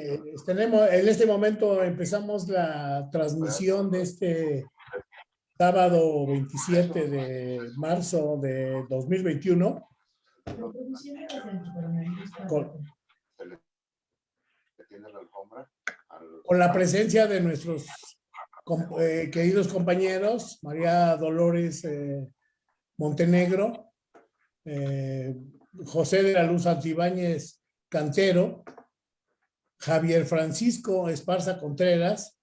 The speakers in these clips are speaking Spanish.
Eh, tenemos, en este momento empezamos la transmisión de este sábado 27 de marzo de 2021. Con, con la presencia de nuestros eh, queridos compañeros, María Dolores eh, Montenegro, José de la Luz Antibáñez Cantero, Javier Francisco Esparza Contreras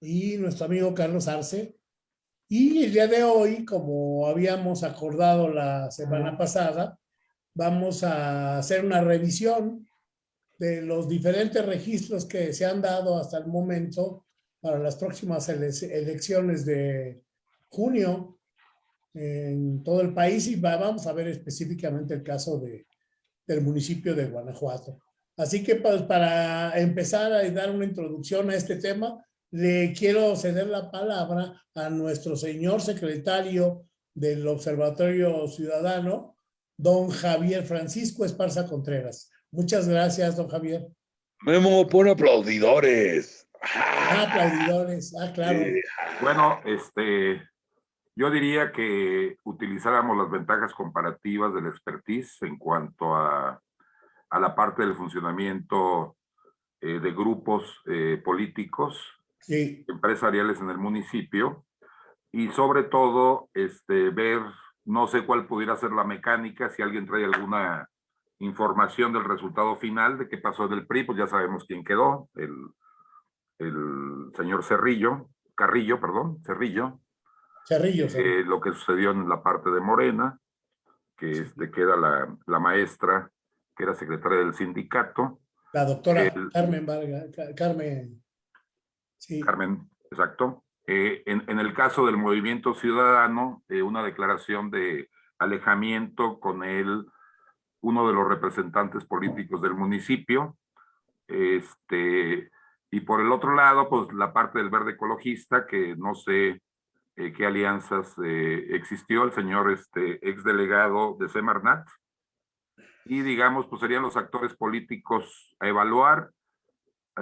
y nuestro amigo Carlos Arce. Y el día de hoy, como habíamos acordado la semana pasada, vamos a hacer una revisión de los diferentes registros que se han dado hasta el momento para las próximas elecciones de junio en todo el país y vamos a ver específicamente el caso de, del municipio de Guanajuato. Así que pues, para empezar a dar una introducción a este tema, le quiero ceder la palabra a nuestro señor secretario del Observatorio Ciudadano, don Javier Francisco Esparza Contreras. Muchas gracias, don Javier. Memo, pone aplaudidores. Ah, aplaudidores, ah, claro. bueno, este, yo diría que utilizáramos las ventajas comparativas del expertise en cuanto a, a la parte del funcionamiento eh, de grupos eh, políticos, empresariales en el municipio, y sobre todo este, ver, no sé cuál pudiera ser la mecánica, si alguien trae alguna información del resultado final de qué pasó del PRI, pues ya sabemos quién quedó, el, el señor Cerrillo, Carrillo, perdón, Cerrillo. Cerrillo. Eh, lo que sucedió en la parte de Morena, que este, queda la, la, maestra, que era secretaria del sindicato. La doctora Carmen Vargas, Carmen. Sí. Carmen, exacto. Eh, en, en, el caso del movimiento ciudadano, eh, una declaración de alejamiento con él uno de los representantes políticos del municipio. Este, y por el otro lado, pues la parte del verde ecologista, que no sé eh, qué alianzas eh, existió, el señor este, exdelegado de Semarnat. Y digamos, pues serían los actores políticos a evaluar,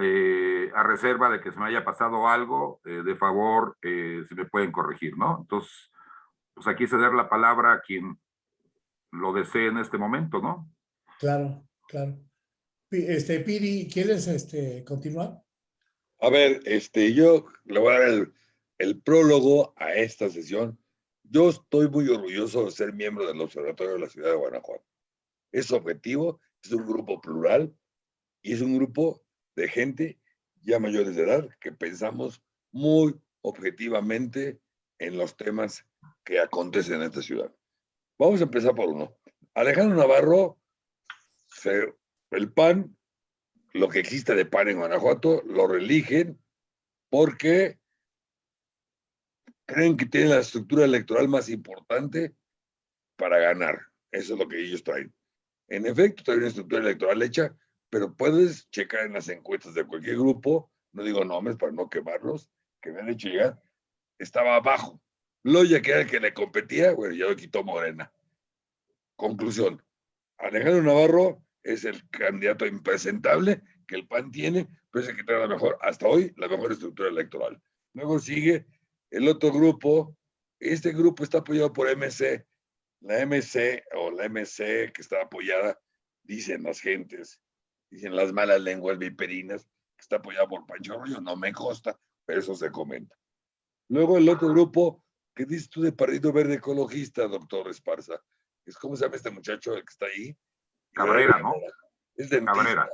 eh, a reserva de que se me haya pasado algo, de favor, si me pueden corregir, ¿no? Entonces, pues aquí ceder la palabra a quien lo desee en este momento, ¿no? Claro, claro. Este, Piri, ¿quieres este, continuar? A ver, este, yo le voy a dar el, el prólogo a esta sesión. Yo estoy muy orgulloso de ser miembro del Observatorio de la Ciudad de Guanajuato. Es objetivo, es un grupo plural y es un grupo de gente ya mayores de edad que pensamos muy objetivamente en los temas que acontecen en esta ciudad. Vamos a empezar por uno. Alejandro Navarro, el PAN, lo que existe de PAN en Guanajuato, lo religen porque creen que tienen la estructura electoral más importante para ganar. Eso es lo que ellos traen. En efecto, traen una estructura electoral hecha, pero puedes checar en las encuestas de cualquier grupo, no digo nombres para no quemarlos, que me han hecho llegar, estaba abajo. Loya, que era el que le competía, bueno, ya lo quitó Morena. Conclusión. Alejandro Navarro es el candidato impresentable que el PAN tiene, pero es el que tiene la mejor, hasta hoy, la mejor estructura electoral. Luego sigue el otro grupo. Este grupo está apoyado por MC. La MC o la MC que está apoyada, dicen las gentes, dicen las malas lenguas viperinas, que está apoyada por Pancho Arroyo. No me consta, pero eso se comenta. Luego el otro grupo ¿Qué dices tú de Partido Verde Ecologista, doctor Esparza? Es como se llama este muchacho el que está ahí. Cabrera, ¿no? Es de Cabrera.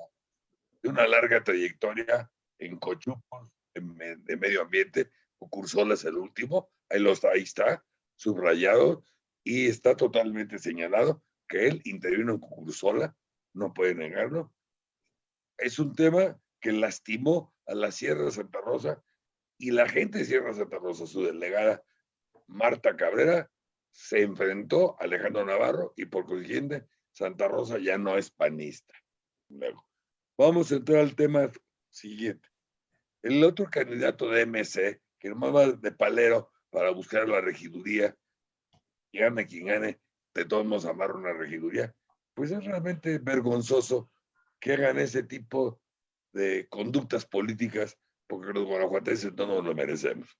De una larga trayectoria en Cochupos, en, de medio ambiente. Cursola es el último. Ahí, lo está, ahí está, subrayado. Y está totalmente señalado que él intervino en Cursola. No puede negarlo. Es un tema que lastimó a la Sierra de Santa Rosa y la gente de Sierra de Santa Rosa, su delegada Marta Cabrera se enfrentó a Alejandro Navarro y por consiguiente Santa Rosa ya no es panista. Luego, vamos a entrar al tema siguiente. El otro candidato de MC, que nomás va de palero para buscar la regiduría, gane quien gane, de todos modos amarra una regiduría, pues es realmente vergonzoso que hagan ese tipo de conductas políticas, porque los guanajuatenses no nos lo merecemos.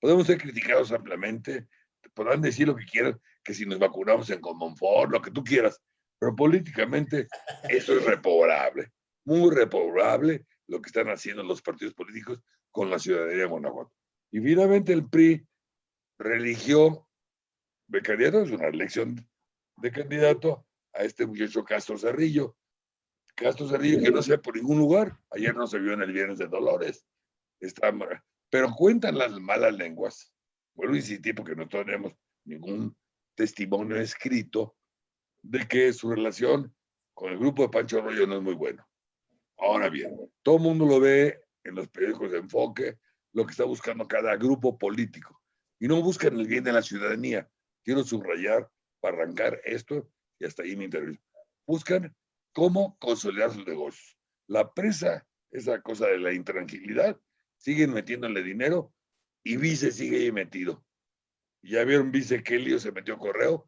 Podemos ser criticados ampliamente, podrán decir lo que quieran, que si nos vacunamos en Comonfort, lo que tú quieras, pero políticamente eso es repobrable, muy repobrable lo que están haciendo los partidos políticos con la ciudadanía de Guanajuato. Y finalmente el PRI religió de candidato, es una elección de candidato a este muchacho Castro Cerrillo. Castro Cerrillo que no se ve por ningún lugar, ayer no se vio en el Viernes de Dolores, está, pero cuentan las malas lenguas. Vuelvo a insistir porque no tenemos ningún testimonio escrito de que su relación con el grupo de Pancho Arroyo no es muy bueno. Ahora bien, todo el mundo lo ve en los periódicos de enfoque, lo que está buscando cada grupo político. Y no buscan el bien de la ciudadanía. Quiero subrayar para arrancar esto y hasta ahí mi intervención. Buscan cómo consolidar sus negocios. La presa, esa cosa de la intranquilidad, siguen metiéndole dinero y Vice sigue ahí metido. Ya vieron Vice que lío se metió correo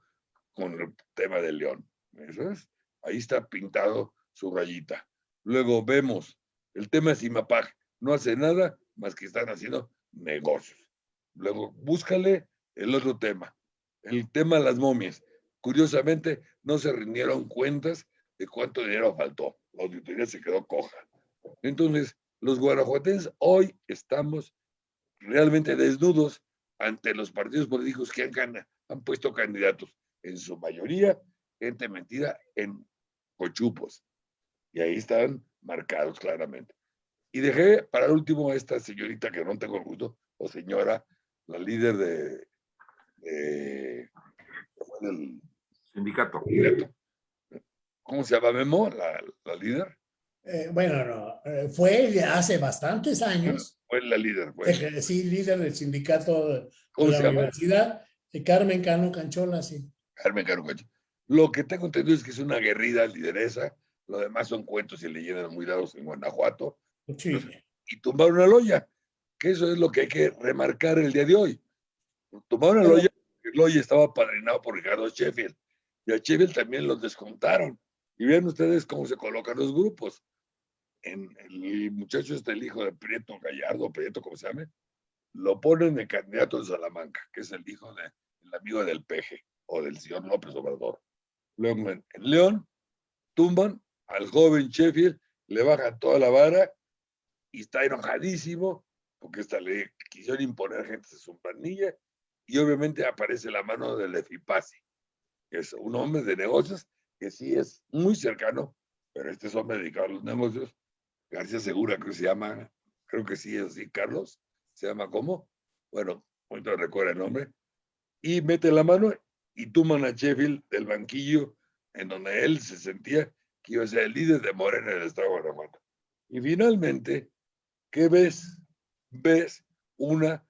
con el tema del León. Eso es. Ahí está pintado su rayita. Luego vemos el tema de Simapag. No hace nada más que están haciendo negocios. Luego búscale el otro tema. El tema de las momias. Curiosamente, no se rindieron cuentas de cuánto dinero faltó. La auditoría se quedó coja. Entonces, los guanajuatenses hoy estamos realmente desnudos ante los partidos políticos que han, han puesto candidatos, en su mayoría gente metida en cochupos. Y ahí están marcados claramente. Y dejé para el último a esta señorita que no tengo el gusto, o señora, la líder de, del sindicato. ¿Cómo se llama Memo, la, la líder? Eh, bueno, no, eh, fue hace bastantes años. Fue la líder. Fue. Sí, líder del sindicato de la universidad, de Carmen Cano Canchola, sí. Carmen Cano Canchola. Lo que tengo entendido es que es una guerrida lideresa, lo demás son cuentos y leyendas muy dados en Guanajuato. Sí. Y tumbaron una loya, que eso es lo que hay que remarcar el día de hoy. Tumbaron una loya, el loya estaba padrinado por Ricardo Sheffield, y a Sheffield también los descontaron. Y vean ustedes cómo se colocan los grupos. En el muchacho este, el hijo de Prieto Gallardo, Prieto, como se llame, lo ponen de candidato de Salamanca, que es el hijo del amigo del Peje o del señor López Obrador. Luego en, León tumban al joven Sheffield, le bajan toda la vara y está enojadísimo porque esta le quisieron imponer gente de su planilla y obviamente aparece la mano del Efipasi, que es un hombre de negocios que sí es muy cercano, pero este es hombre dedicado a los negocios. García Segura, creo que se llama, creo que sí es así, Carlos, se llama ¿cómo? Bueno, ahorita recuerda el nombre. Y mete la mano y tuman a Sheffield del banquillo en donde él se sentía que iba a ser el líder de Morena en el estado de Guanajuato. Y finalmente, ¿qué ves? Ves una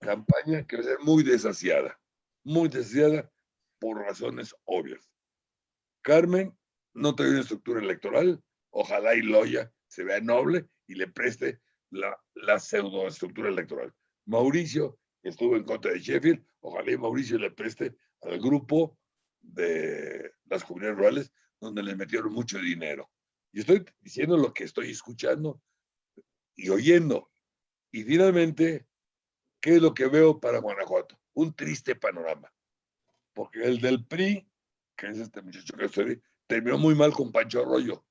campaña que va a ser muy desasiada, muy desasiada por razones obvias. Carmen no tiene una estructura electoral, ojalá y Loya se vea noble y le preste la, la pseudoestructura electoral. Mauricio estuvo en contra de Sheffield, ojalá y Mauricio le preste al grupo de las comunidades rurales donde le metieron mucho dinero. Y estoy diciendo lo que estoy escuchando y oyendo. Y finalmente, ¿qué es lo que veo para Guanajuato? Un triste panorama. Porque el del PRI que es este muchacho que estoy, terminó muy mal con Pancho Arroyo.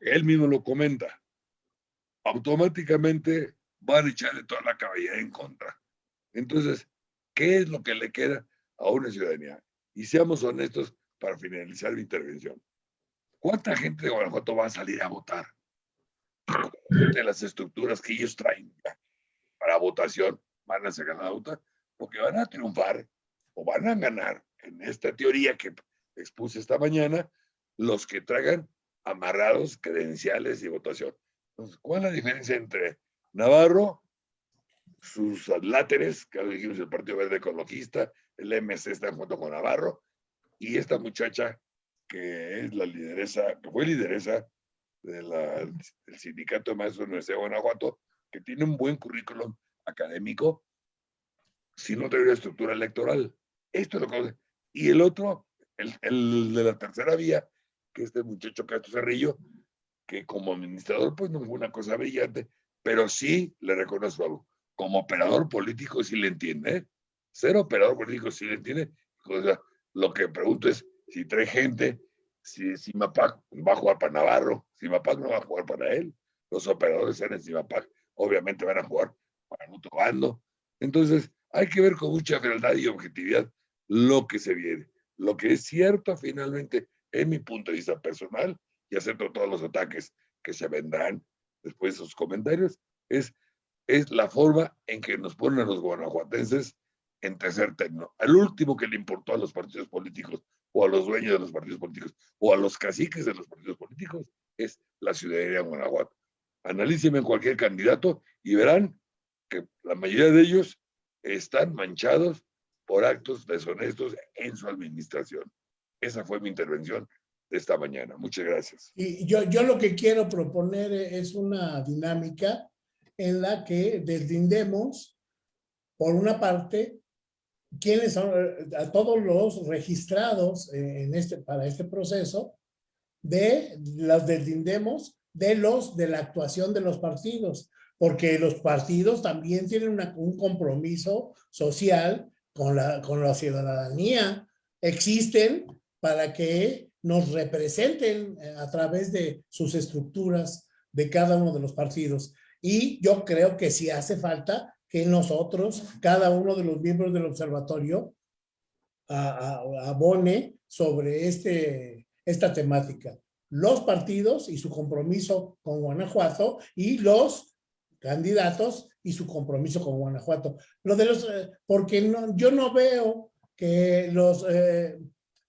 Él mismo lo comenta. Automáticamente van a echarle toda la caballería en contra. Entonces, ¿qué es lo que le queda a una ciudadanía? Y seamos honestos para finalizar mi intervención. ¿Cuánta gente de Guanajuato va a salir a votar? De las estructuras que ellos traen para votación, van a sacar la porque van a triunfar o van a ganar en esta teoría que expuse esta mañana, los que traigan amarrados credenciales y votación. Entonces, ¿cuál es la diferencia entre Navarro, sus láteres, que dijimos el Partido Verde Ecologista, el MC está junto con Navarro, y esta muchacha que es la lideresa, que fue lideresa del Sindicato de Maestros de la Universidad de Guanajuato, que tiene un buen currículum académico, si no tiene una estructura electoral. Esto es lo que y el otro, el, de la tercera vía, que este muchacho Castro Cerrillo, que como administrador, pues no fue una cosa brillante, pero sí le reconozco algo. Como operador político sí le entiende, ¿eh? Ser operador político sí le entiende. Lo que pregunto es si trae gente, si Simapac va a jugar para Navarro, Simapac no va a jugar para él. Los operadores en Simapac obviamente van a jugar para otro bando. Entonces, hay que ver con mucha verdad y objetividad lo que se viene. Lo que es cierto finalmente, en mi punto de vista personal, y acepto todos los ataques que se vendrán después de esos comentarios, es, es la forma en que nos ponen los guanajuatenses en tercer término. Al último que le importó a los partidos políticos o a los dueños de los partidos políticos o a los caciques de los partidos políticos es la ciudadanía de Guanajuato. Analícenme cualquier candidato y verán que la mayoría de ellos están manchados por actos deshonestos en su administración. Esa fue mi intervención de esta mañana. Muchas gracias. Y yo, yo lo que quiero proponer es una dinámica en la que deslindemos, por una parte, quiénes son a todos los registrados en este, para este proceso, de las deslindemos de los de la actuación de los partidos, porque los partidos también tienen un compromiso social con la, con la ciudadanía existen para que nos representen eh, a través de sus estructuras de cada uno de los partidos. Y yo creo que si hace falta que nosotros, cada uno de los miembros del observatorio, abone sobre este, esta temática. Los partidos y su compromiso con Guanajuato y los candidatos y su compromiso con Guanajuato. Lo de los, eh, porque no, yo no veo que los eh,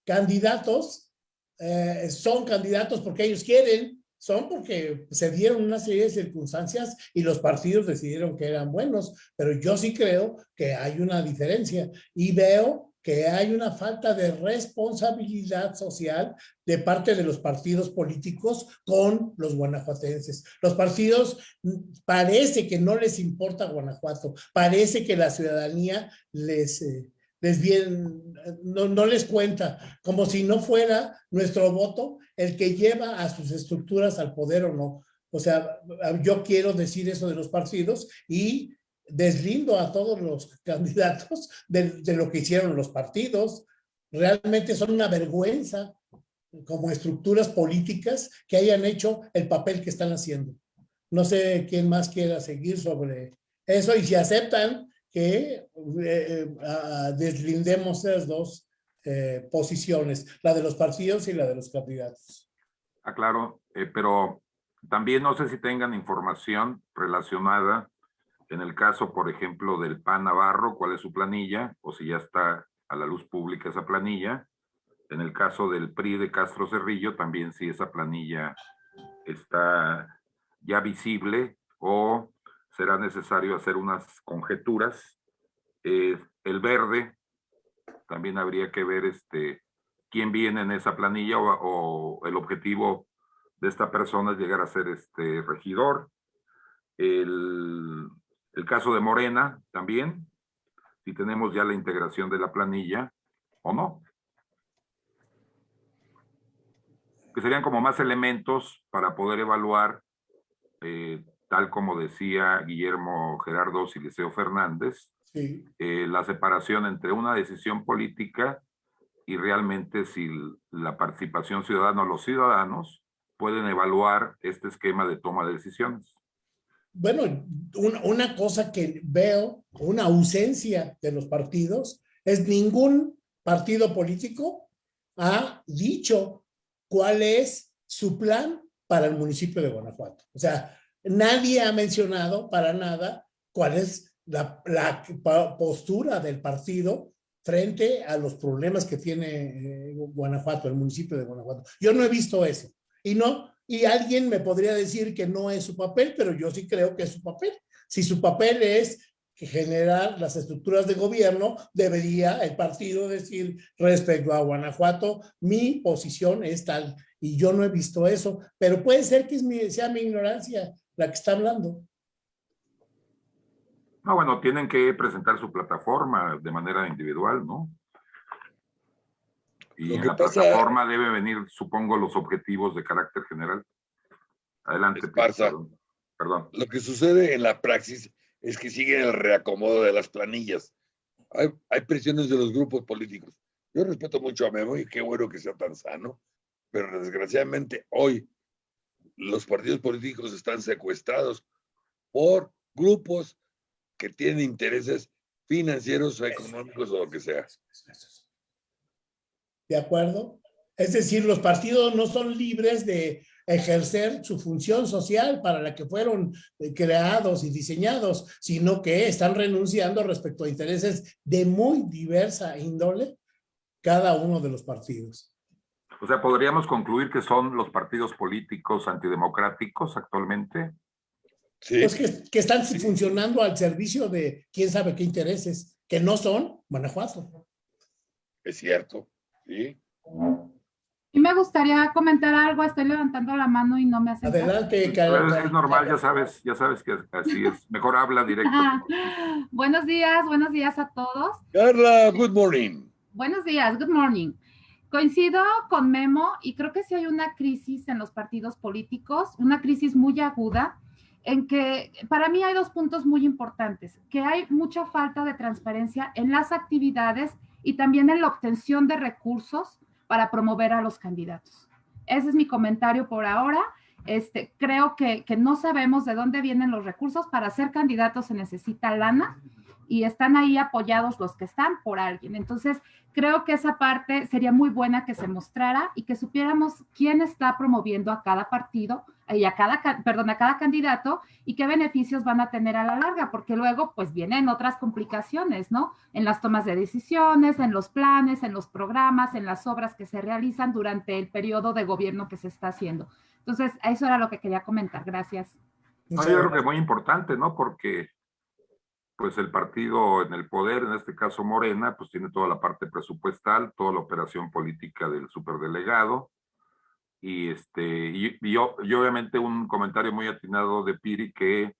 candidatos eh, son candidatos porque ellos quieren, son porque se dieron una serie de circunstancias y los partidos decidieron que eran buenos, pero yo sí creo que hay una diferencia y veo que hay una falta de responsabilidad social de parte de los partidos políticos con los guanajuatenses. Los partidos mm, parece que no les importa Guanajuato, parece que la ciudadanía les, eh, les bien, no, no les cuenta, como si no fuera nuestro voto el que lleva a sus estructuras al poder o no. O sea, yo quiero decir eso de los partidos y deslindo a todos los candidatos de, lo que hicieron los partidos. Realmente son una vergüenza como estructuras políticas que hayan hecho el papel que están haciendo. No sé quién más quiera seguir sobre eso y si aceptan que eh, eh deslindemos esas dos eh, posiciones, la de los partidos y la de los candidatos. Ah, claro, eh, pero también no sé si tengan información relacionada en el caso, por ejemplo, del PAN Navarro, cuál es su planilla, o si ya está a la luz pública esa planilla. En el caso del PRI de Castro Cerrillo, también si esa planilla está ya visible o será necesario hacer unas conjeturas. Eh, el verde, también habría que ver este, quién viene en esa planilla o, el objetivo de esta persona es llegar a ser este regidor. El, el caso de Morena también, si tenemos ya la integración de la planilla o no. Que serían como más elementos para poder evaluar, eh, tal como decía Guillermo Gerardo Siliceo Fernández, eh, la separación entre una decisión política y realmente si la participación ciudadana o los ciudadanos pueden evaluar este esquema de toma de decisiones bueno, una cosa que veo, una ausencia de los partidos, es ningún partido político ha dicho cuál es su plan para el municipio de Guanajuato. O sea, nadie ha mencionado para nada cuál es la, postura del partido frente a los problemas que tiene eh, Guanajuato, el municipio de Guanajuato. Yo no he visto eso. Y no, y alguien me podría decir que no es su papel, pero yo sí creo que es su papel. Si su papel es generar las estructuras de gobierno, debería el partido decir respecto a Guanajuato, mi posición es tal. Y yo no he visto eso, pero puede ser que sea mi ignorancia la que está hablando. No, bueno, tienen que presentar su plataforma de manera individual, ¿no? Y en la plataforma debe venir, supongo, los objetivos de carácter general. Adelante, Perdón. Lo que sucede en la praxis es que sigue el reacomodo de las planillas. Hay, hay presiones de los grupos políticos. Yo respeto mucho a Memo y qué bueno que sea tan sano, pero desgraciadamente hoy los partidos políticos están secuestrados por grupos que tienen intereses financieros o económicos o lo que sea. ¿De acuerdo? Es decir, los partidos no son libres de ejercer su función social para la que fueron eh, creados y diseñados, sino que están renunciando respecto a intereses de muy diversa índole cada uno de los partidos. O sea, ¿podríamos concluir que son los partidos políticos antidemocráticos actualmente? Sí. Pues que, que están funcionando al servicio de quién sabe qué intereses, que no son Guanajuato. Es cierto, sí. Y me gustaría comentar algo, estoy levantando la mano y no me hace. Adelante, Carla. Es normal, ya sabes, ya sabes que así es. Mejor habla directo. buenos días, buenos días a todos. Carla, good morning. Buenos días, good morning. Coincido con Memo y creo que sí hay una crisis en los partidos políticos, una crisis muy aguda, en que para mí hay dos puntos muy importantes, que hay mucha falta de transparencia en las actividades y también en la obtención de recursos para promover a los candidatos. Ese es mi comentario por ahora. Este, creo que, que no sabemos de dónde vienen los recursos. Para ser candidato se necesita lana y están ahí apoyados los que están por alguien. Entonces, creo que esa parte sería muy buena que se mostrara y que supiéramos quién está promoviendo a cada partido y a cada, perdón, a cada candidato y qué beneficios van a tener a la larga, porque luego pues vienen otras complicaciones, ¿no? En las tomas de decisiones, en los planes, en los programas, en las obras que se realizan durante el periodo de gobierno que se está haciendo. Entonces, eso era lo que quería comentar. Gracias. yo creo que es muy importante, ¿no? Porque pues el partido en el poder, en este caso Morena, pues tiene toda la parte presupuestal, toda la operación política del superdelegado, y este y, yo, obviamente un comentario muy atinado de Piri que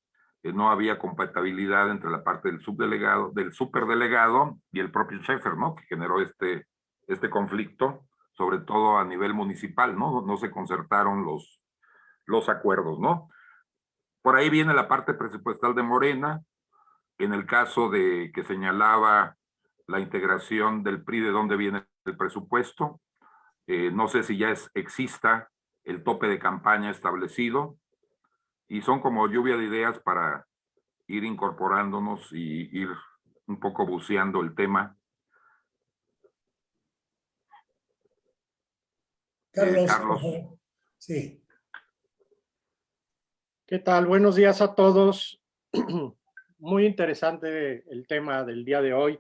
no había compatibilidad entre la parte del subdelegado, del superdelegado y el propio Schaeffer, ¿no? Que generó este, este conflicto, sobre todo a nivel municipal, ¿no? No se concertaron los, los acuerdos, ¿no? Por ahí viene la parte presupuestal de Morena, en el caso de que señalaba la integración del PRI, de dónde viene el presupuesto. Eh, no sé si ya es, exista el tope de campaña establecido. Y son como lluvia de ideas para ir incorporándonos y ir un poco buceando el tema. Carlos. Carlos. Sí. ¿Qué tal? Buenos días a todos. muy interesante el tema del día de hoy.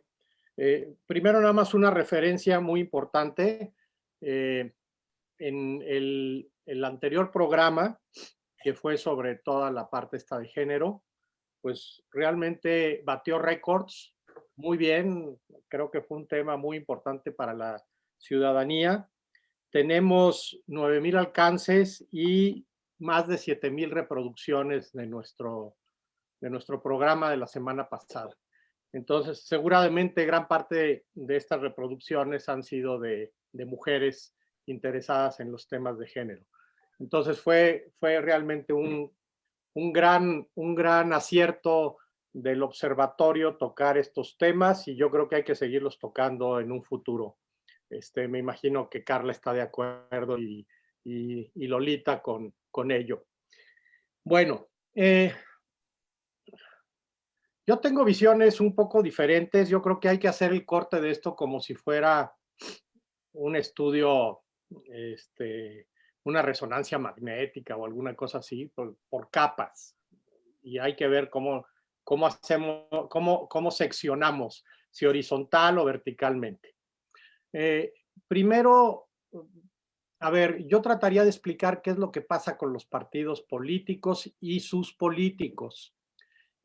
Eh, primero nada más una referencia muy importante. Eh, en el, el, anterior programa, que fue sobre toda la parte esta de género, pues realmente batió récords muy bien. Creo que fue un tema muy importante para la ciudadanía. Tenemos 9,000 alcances y más de 7,000 reproducciones de nuestro de nuestro programa de la semana pasada. Entonces, seguramente gran parte de estas reproducciones han sido de, mujeres interesadas en los temas de género. Entonces, fue, fue realmente un, gran, un gran acierto del observatorio tocar estos temas y yo creo que hay que seguirlos tocando en un futuro. Este, me imagino que Carla está de acuerdo y, Lolita con, con ello. Bueno, eh, yo tengo visiones un poco diferentes. Yo creo que hay que hacer el corte de esto como si fuera un estudio, este, una resonancia magnética o alguna cosa así, por, capas. Y hay que ver cómo, cómo hacemos, cómo, cómo seccionamos, si horizontal o verticalmente. Eh, primero, a ver, yo trataría de explicar qué es lo que pasa con los partidos políticos y sus políticos.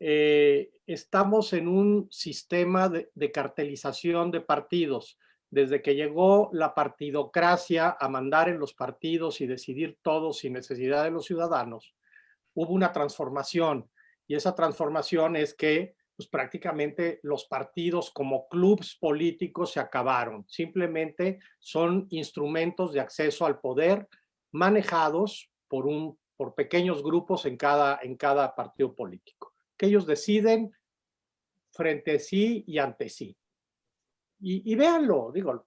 Eh, estamos en un sistema de, cartelización de partidos. Desde que llegó la partidocracia a mandar en los partidos y decidir todo sin necesidad de los ciudadanos, hubo una transformación. Y esa transformación es que pues, prácticamente los partidos como clubes políticos se acabaron. Simplemente son instrumentos de acceso al poder manejados por un por pequeños grupos en cada, en cada partido político, que ellos deciden frente a sí y ante sí. Y, y véanlo, digo,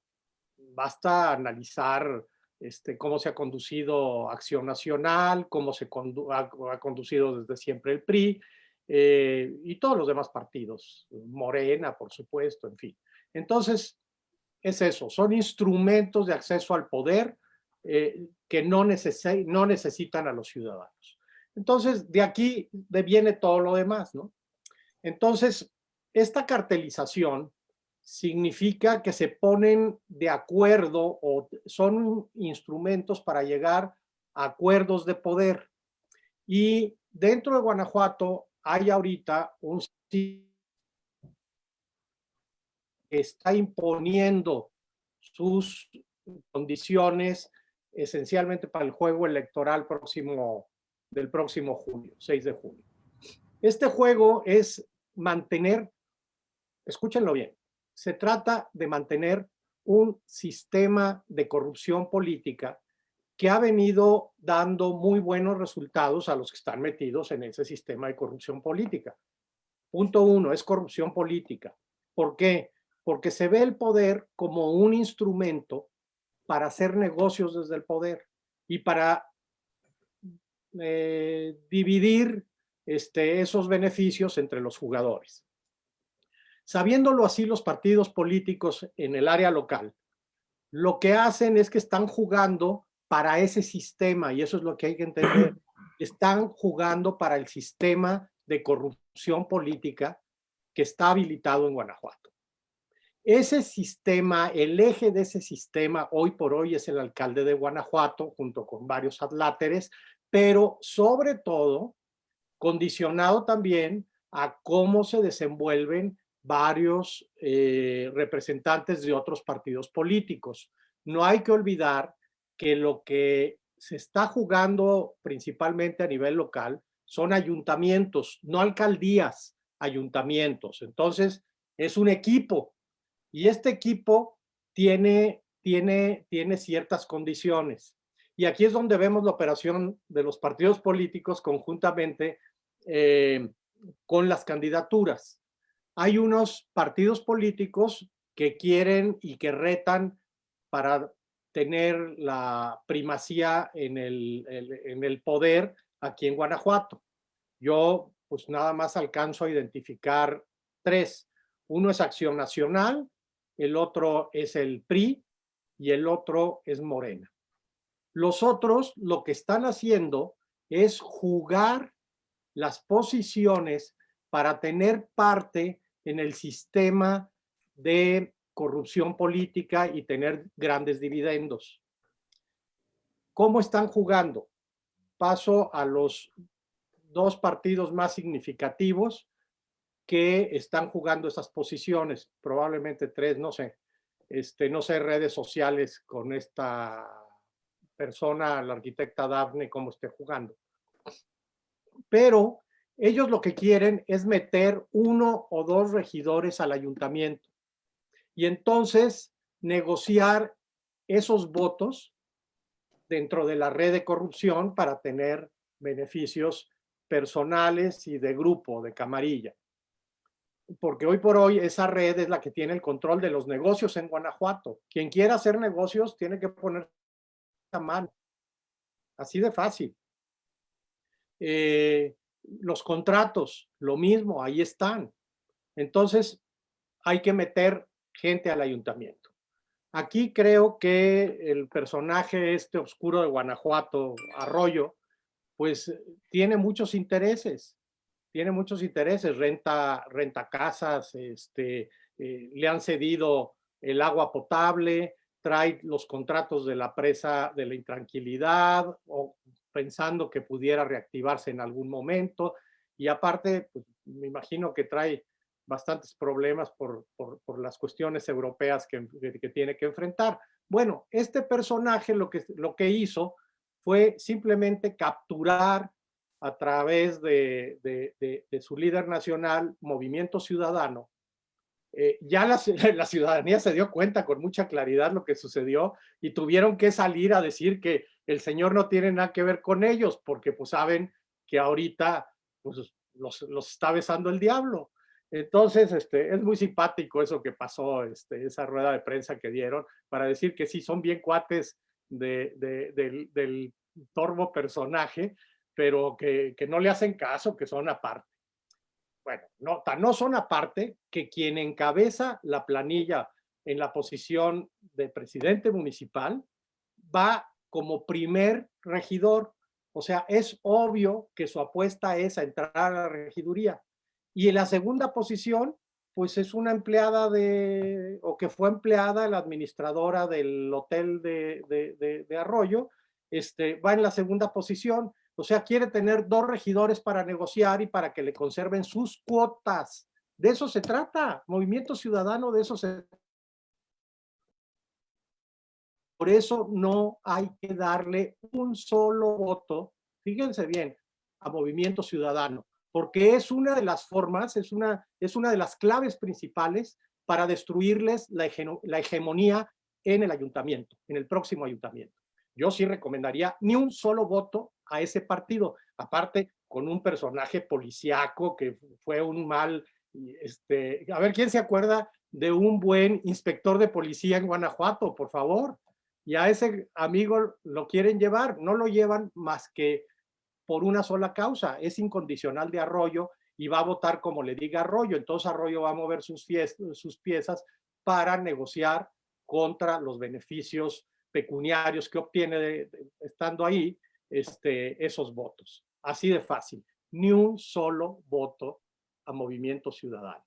basta analizar este, cómo se ha conducido Acción Nacional, cómo se ha, conducido desde siempre el PRI eh, y todos los demás partidos, Morena, por supuesto, en fin. Entonces, es eso, son instrumentos de acceso al poder eh, que no, no necesitan a los ciudadanos. Entonces, de aquí viene todo lo demás, ¿no? Entonces, esta cartelización significa que se ponen de acuerdo o son instrumentos para llegar a acuerdos de poder. Y dentro de Guanajuato hay ahorita un que está imponiendo sus condiciones esencialmente para el juego electoral próximo, del próximo junio, 6 de junio. Este juego es mantener, escúchenlo bien, se trata de mantener un sistema de corrupción política que ha venido dando muy buenos resultados a los que están metidos en ese sistema de corrupción política. Punto uno, es corrupción política. ¿Por qué? Porque se ve el poder como un instrumento para hacer negocios desde el poder y para eh, dividir este, esos beneficios entre los jugadores. Sabiéndolo así los partidos políticos en el área local, lo que hacen es que están jugando para ese sistema, y eso es lo que hay que entender, están jugando para el sistema de corrupción política que está habilitado en Guanajuato. Ese sistema, el eje de ese sistema hoy por hoy es el alcalde de Guanajuato junto con varios adláteres, pero sobre todo condicionado también a cómo se desenvuelven varios eh, representantes de otros partidos políticos. No hay que olvidar que lo que se está jugando principalmente a nivel local son ayuntamientos, no alcaldías, ayuntamientos. Entonces, es un equipo y este equipo tiene, tiene, tiene ciertas condiciones. Y aquí es donde vemos la operación de los partidos políticos conjuntamente eh, con las candidaturas hay unos partidos políticos que quieren y que retan para tener la primacía en el, en el poder aquí en Guanajuato. Yo pues nada más alcanzo a identificar tres. Uno es Acción Nacional, el otro es el PRI y el otro es Morena. Los otros lo que están haciendo es jugar las posiciones para tener parte en el sistema de corrupción política y tener grandes dividendos. ¿Cómo están jugando? Paso a los dos partidos más significativos que están jugando esas posiciones, probablemente tres, no sé, este, no sé, redes sociales con esta persona, la arquitecta Daphne, cómo esté jugando. Pero ellos lo que quieren es meter uno o dos regidores al ayuntamiento y entonces negociar esos votos dentro de la red de corrupción para tener beneficios personales y de grupo, de camarilla. Porque hoy por hoy esa red es la que tiene el control de los negocios en Guanajuato. Quien quiera hacer negocios tiene que poner a mano. Así de fácil. Eh, los contratos, lo mismo, ahí están. Entonces, hay que meter gente al ayuntamiento. Aquí creo que el personaje este oscuro de Guanajuato, Arroyo, pues tiene muchos intereses, tiene muchos intereses, renta, renta casas, este, eh, le han cedido el agua potable, trae los contratos de la presa de la intranquilidad, o pensando que pudiera reactivarse en algún momento. Y aparte, pues, me imagino que trae bastantes problemas por, por, las cuestiones europeas que, que, tiene que enfrentar. Bueno, este personaje lo que, lo que hizo fue simplemente capturar a través de, de, de, su líder nacional, Movimiento Ciudadano. Eh, ya la, la, ciudadanía se dio cuenta con mucha claridad lo que sucedió y tuvieron que salir a decir que el señor no tiene nada que ver con ellos, porque pues saben que ahorita pues, los, los está besando el diablo. Entonces, este, es muy simpático eso que pasó, este, esa rueda de prensa que dieron, para decir que sí, son bien cuates de, del, del, torbo personaje, pero que, que, no le hacen caso, que son aparte. Bueno, no, no son aparte que quien encabeza la planilla en la posición de presidente municipal va como primer regidor. O sea, es obvio que su apuesta es a entrar a la regiduría. Y en la segunda posición, pues es una empleada de, o que fue empleada, la administradora del hotel de, de, de, Arroyo, este, va en la segunda posición. O sea, quiere tener dos regidores para negociar y para que le conserven sus cuotas. De eso se trata. Movimiento Ciudadano, de eso se Por eso no hay que darle un solo voto, fíjense bien, a Movimiento Ciudadano porque es una de las formas, es una, es una de las claves principales para destruirles la, la hegemonía en el ayuntamiento, en el próximo ayuntamiento. Yo sí recomendaría ni un solo voto a ese partido, aparte con un personaje policíaco que fue un mal, este, a ver, ¿quién se acuerda de un buen inspector de policía en Guanajuato, por favor? Y a ese amigo lo quieren llevar, no lo llevan más que por una sola causa, es incondicional de Arroyo y va a votar como le diga Arroyo. Entonces Arroyo va a mover sus, sus piezas para negociar contra los beneficios pecuniarios que obtiene estando ahí este, esos votos. Así de fácil. Ni un solo voto a Movimiento Ciudadano.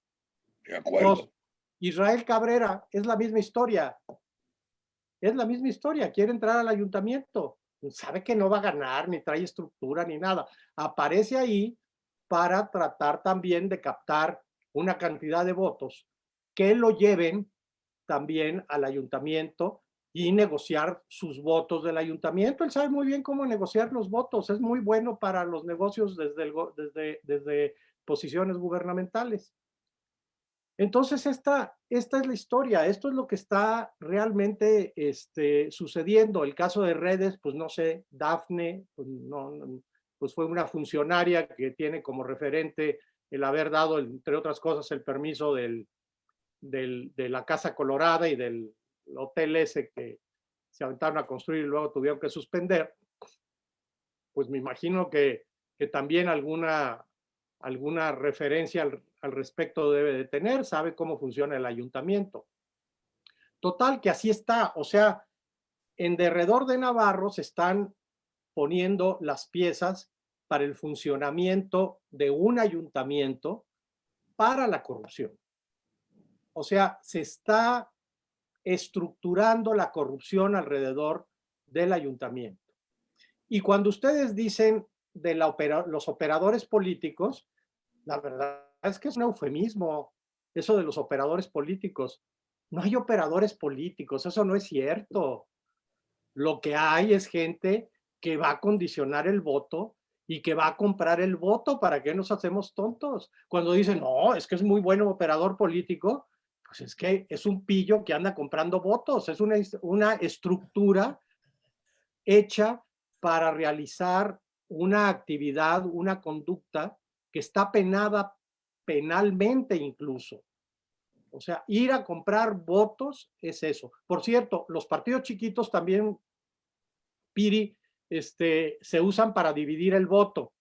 De acuerdo. Israel Cabrera, es la misma historia. Es la misma historia. Quiere entrar al ayuntamiento sabe que no va a ganar, ni trae estructura, ni nada. Aparece ahí para tratar también de captar una cantidad de votos que lo lleven también al ayuntamiento y negociar sus votos del ayuntamiento. Él sabe muy bien cómo negociar los votos, es muy bueno para los negocios desde, desde, desde posiciones gubernamentales. Entonces, esta, esta es la historia, esto es lo que está realmente este, sucediendo. El caso de redes, pues no sé, Dafne, pues, no, pues fue una funcionaria que tiene como referente el haber dado, entre otras cosas, el permiso del, del, de la Casa Colorada y del hotel ese que se aventaron a construir y luego tuvieron que suspender. Pues me imagino que, que también alguna, alguna referencia al, respecto debe de tener, sabe cómo funciona el ayuntamiento. Total, que así está, o sea, en derredor de Navarro se están poniendo las piezas para el funcionamiento de un ayuntamiento para la corrupción. O sea, se está estructurando la corrupción alrededor del ayuntamiento. Y cuando ustedes dicen de los operadores políticos, la verdad es que es un eufemismo, eso de los operadores políticos. No hay operadores políticos, eso no es cierto. Lo que hay es gente que va a condicionar el voto y que va a comprar el voto. ¿Para qué nos hacemos tontos? Cuando dicen, no, es que es muy bueno operador político, pues es que es un pillo que anda comprando votos. Es una, una estructura hecha para realizar una actividad, una conducta que está penada penalmente incluso. O sea, ir a comprar votos es eso. Por cierto, los partidos chiquitos también, Piri, este, se usan para dividir el voto.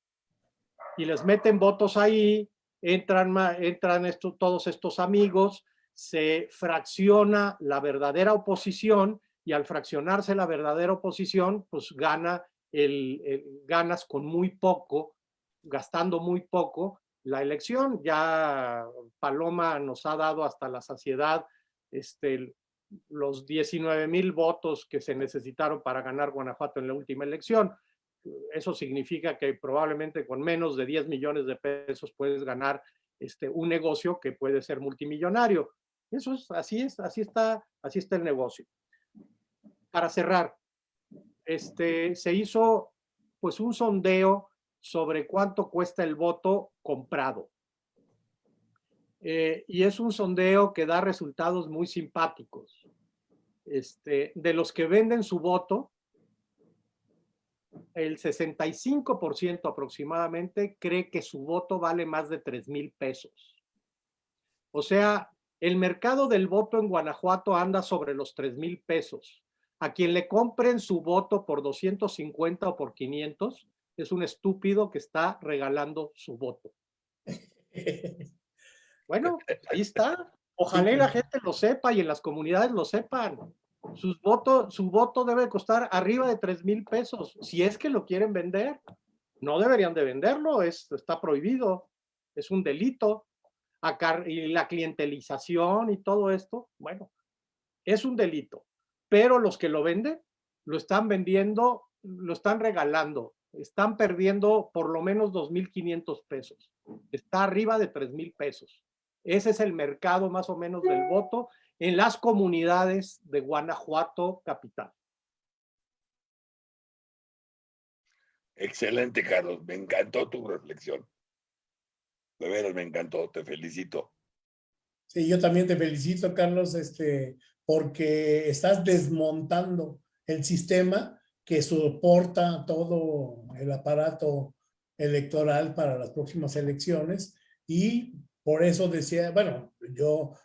Y les meten votos ahí, entran, entran estos, todos estos amigos, se fracciona la verdadera oposición y al fraccionarse la verdadera oposición, pues gana el ganas con muy poco, gastando muy poco, la elección. Ya Paloma nos ha dado hasta la saciedad este, los 19 mil votos que se necesitaron para ganar Guanajuato en la última elección. Eso significa que probablemente con menos de 10 millones de pesos puedes ganar este, un negocio que puede ser multimillonario. Eso es, así es, así está, así está el negocio. Para cerrar, este, se hizo pues un sondeo sobre cuánto cuesta el voto comprado. Eh, y es un sondeo que da resultados muy simpáticos. Este, de los que venden su voto, el 65% aproximadamente cree que su voto vale más de 3 mil pesos. O sea, el mercado del voto en Guanajuato anda sobre los 3 mil pesos. A quien le compren su voto por 250 o por 500 es un estúpido que está regalando su voto. Bueno, ahí está. Ojalá la gente lo sepa y en las comunidades lo sepan. Sus votos, su voto debe costar arriba de 3 mil pesos, si es que lo quieren vender. No deberían de venderlo, es, está prohibido, es un delito. Y la clientelización y todo esto, bueno, es un delito. Pero los que lo venden, lo están vendiendo, lo están regalando, están perdiendo por lo menos 2.500 pesos. Está arriba de 3.000 pesos. Ese es el mercado más o menos del voto en las comunidades de Guanajuato capital. Excelente, Carlos. Me encantó tu reflexión. De veras, me encantó. Te felicito. Sí, yo también te felicito, Carlos, este, porque estás desmontando el sistema que soporta todo el aparato electoral para las próximas elecciones y por eso decía, bueno, yo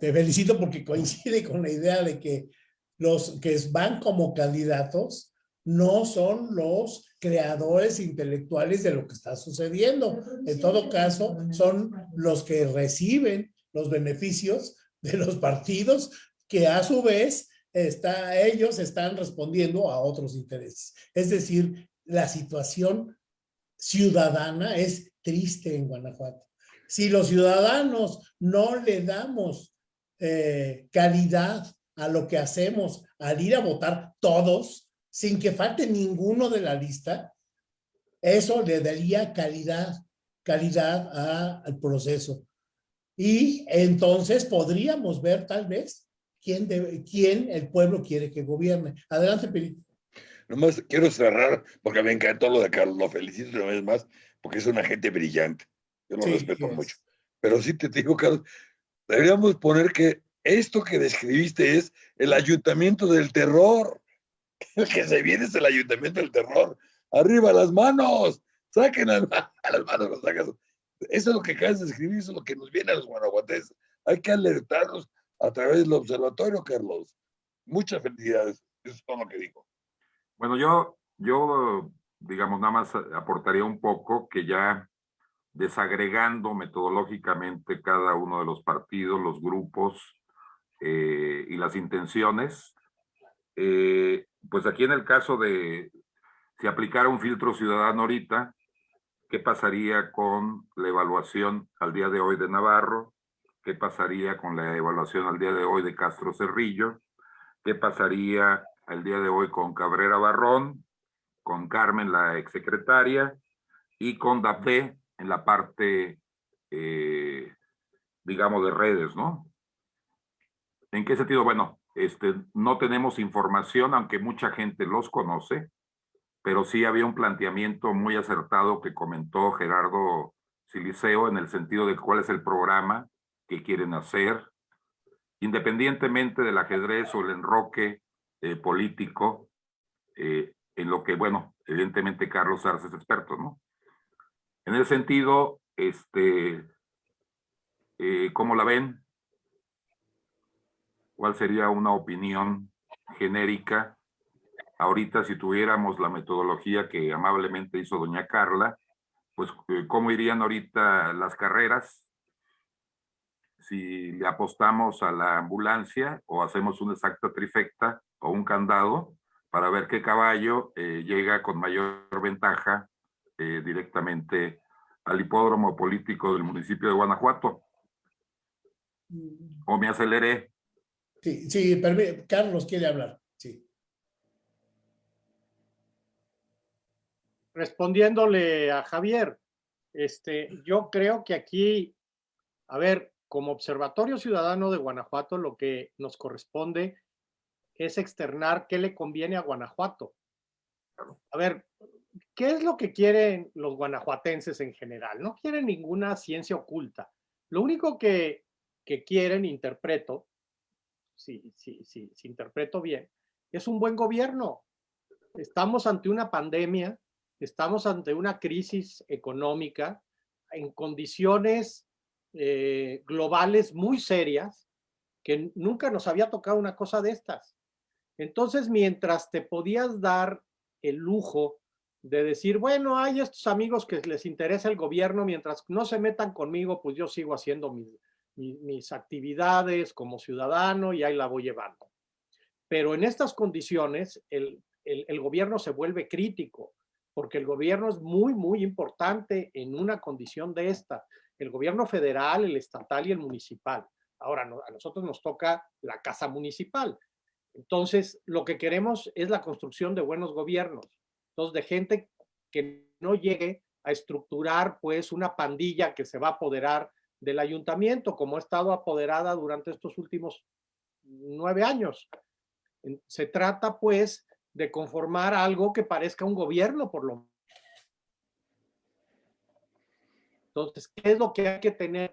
te felicito porque coincide con la idea de que los que van como candidatos no son los creadores intelectuales de lo que está sucediendo. En todo caso, son los que reciben los beneficios de los partidos que a su vez está, ellos están respondiendo a otros intereses. Es decir, la situación ciudadana es triste en Guanajuato. Si los ciudadanos no le damos eh, calidad a lo que hacemos al ir a votar todos, sin que falte ninguno de la lista, eso le daría calidad, calidad al proceso. Y entonces podríamos ver tal vez quién, debe, quién el pueblo quiere que gobierne. Adelante, Pelito. Nomás quiero cerrar, porque me encantó lo de Carlos, lo felicito una vez más, porque es una gente brillante. Yo lo respeto mucho. Pero sí te digo, Carlos, deberíamos poner que esto que describiste es el ayuntamiento del terror. El que se viene es el ayuntamiento del terror. Arriba las manos, saquen a, las manos Eso es lo que acabas de escribir, eso es lo que nos viene a los guanajuatenses. Hay que alertarnos a través del observatorio, Carlos. Muchas felicidades. Eso es todo lo que digo. Bueno, yo, yo, digamos, nada más aportaría un poco que ya desagregando metodológicamente cada uno de los partidos, los grupos eh, y las intenciones. Eh, pues aquí en el caso de si aplicara un filtro ciudadano ahorita, ¿qué pasaría con la evaluación al día de hoy de Navarro? ¿Qué pasaría con la evaluación al día de hoy de Castro Cerrillo? ¿Qué pasaría al día de hoy con Cabrera Barrón, con Carmen, la exsecretaria, y con Dapé, en la parte, eh, digamos, de redes, ¿no? ¿En qué sentido? Bueno, este, no tenemos información, aunque mucha gente los conoce, pero sí había un planteamiento muy acertado que comentó Gerardo Siliceo en el sentido de cuál es el programa que quieren hacer, independientemente del ajedrez o el enroque eh, político, eh, en lo que, bueno, evidentemente Carlos Arce es experto, ¿no? En ese sentido, este, eh, ¿cómo la ven? ¿Cuál sería una opinión genérica? Ahorita, si tuviéramos la metodología que amablemente hizo doña Carla, pues, ¿cómo irían ahorita las carreras? Si le apostamos a la ambulancia o hacemos una exacta trifecta o un candado para ver qué caballo eh, llega con mayor ventaja eh, directamente al hipódromo político del municipio de Guanajuato. ¿O me aceleré? Sí, sí, Carlos quiere hablar. Sí. Respondiéndole a Javier, este, yo creo que aquí, a ver, como Observatorio Ciudadano de Guanajuato, lo que nos corresponde es externar qué le conviene a Guanajuato. A ver, ¿qué es lo que quieren los guanajuatenses en general? No quieren ninguna ciencia oculta. Lo único que, quieren, interpreto, si, si, si, si interpreto bien, es un buen gobierno. estamos ante una pandemia, estamos ante una crisis económica en condiciones eh, globales muy serias que nunca nos había tocado una cosa de estas. Entonces, mientras te podías dar el lujo de decir, bueno, hay estos amigos que les interesa el gobierno, mientras no se metan conmigo, pues yo sigo haciendo mis, mis, actividades como ciudadano y ahí la voy llevando. Pero en estas condiciones, el, el, gobierno se vuelve crítico, porque el gobierno es muy, muy importante en una condición de esta. El gobierno federal, el estatal y el municipal. Ahora, a nosotros nos toca la casa municipal. Entonces, lo que queremos es la construcción de buenos gobiernos. Entonces, de gente que no llegue a estructurar pues una pandilla que se va a apoderar del ayuntamiento, como ha estado apoderada durante estos últimos nueve años. Se trata, pues, de conformar algo que parezca un gobierno, por lo menos. Entonces, ¿qué es lo que hay que tener?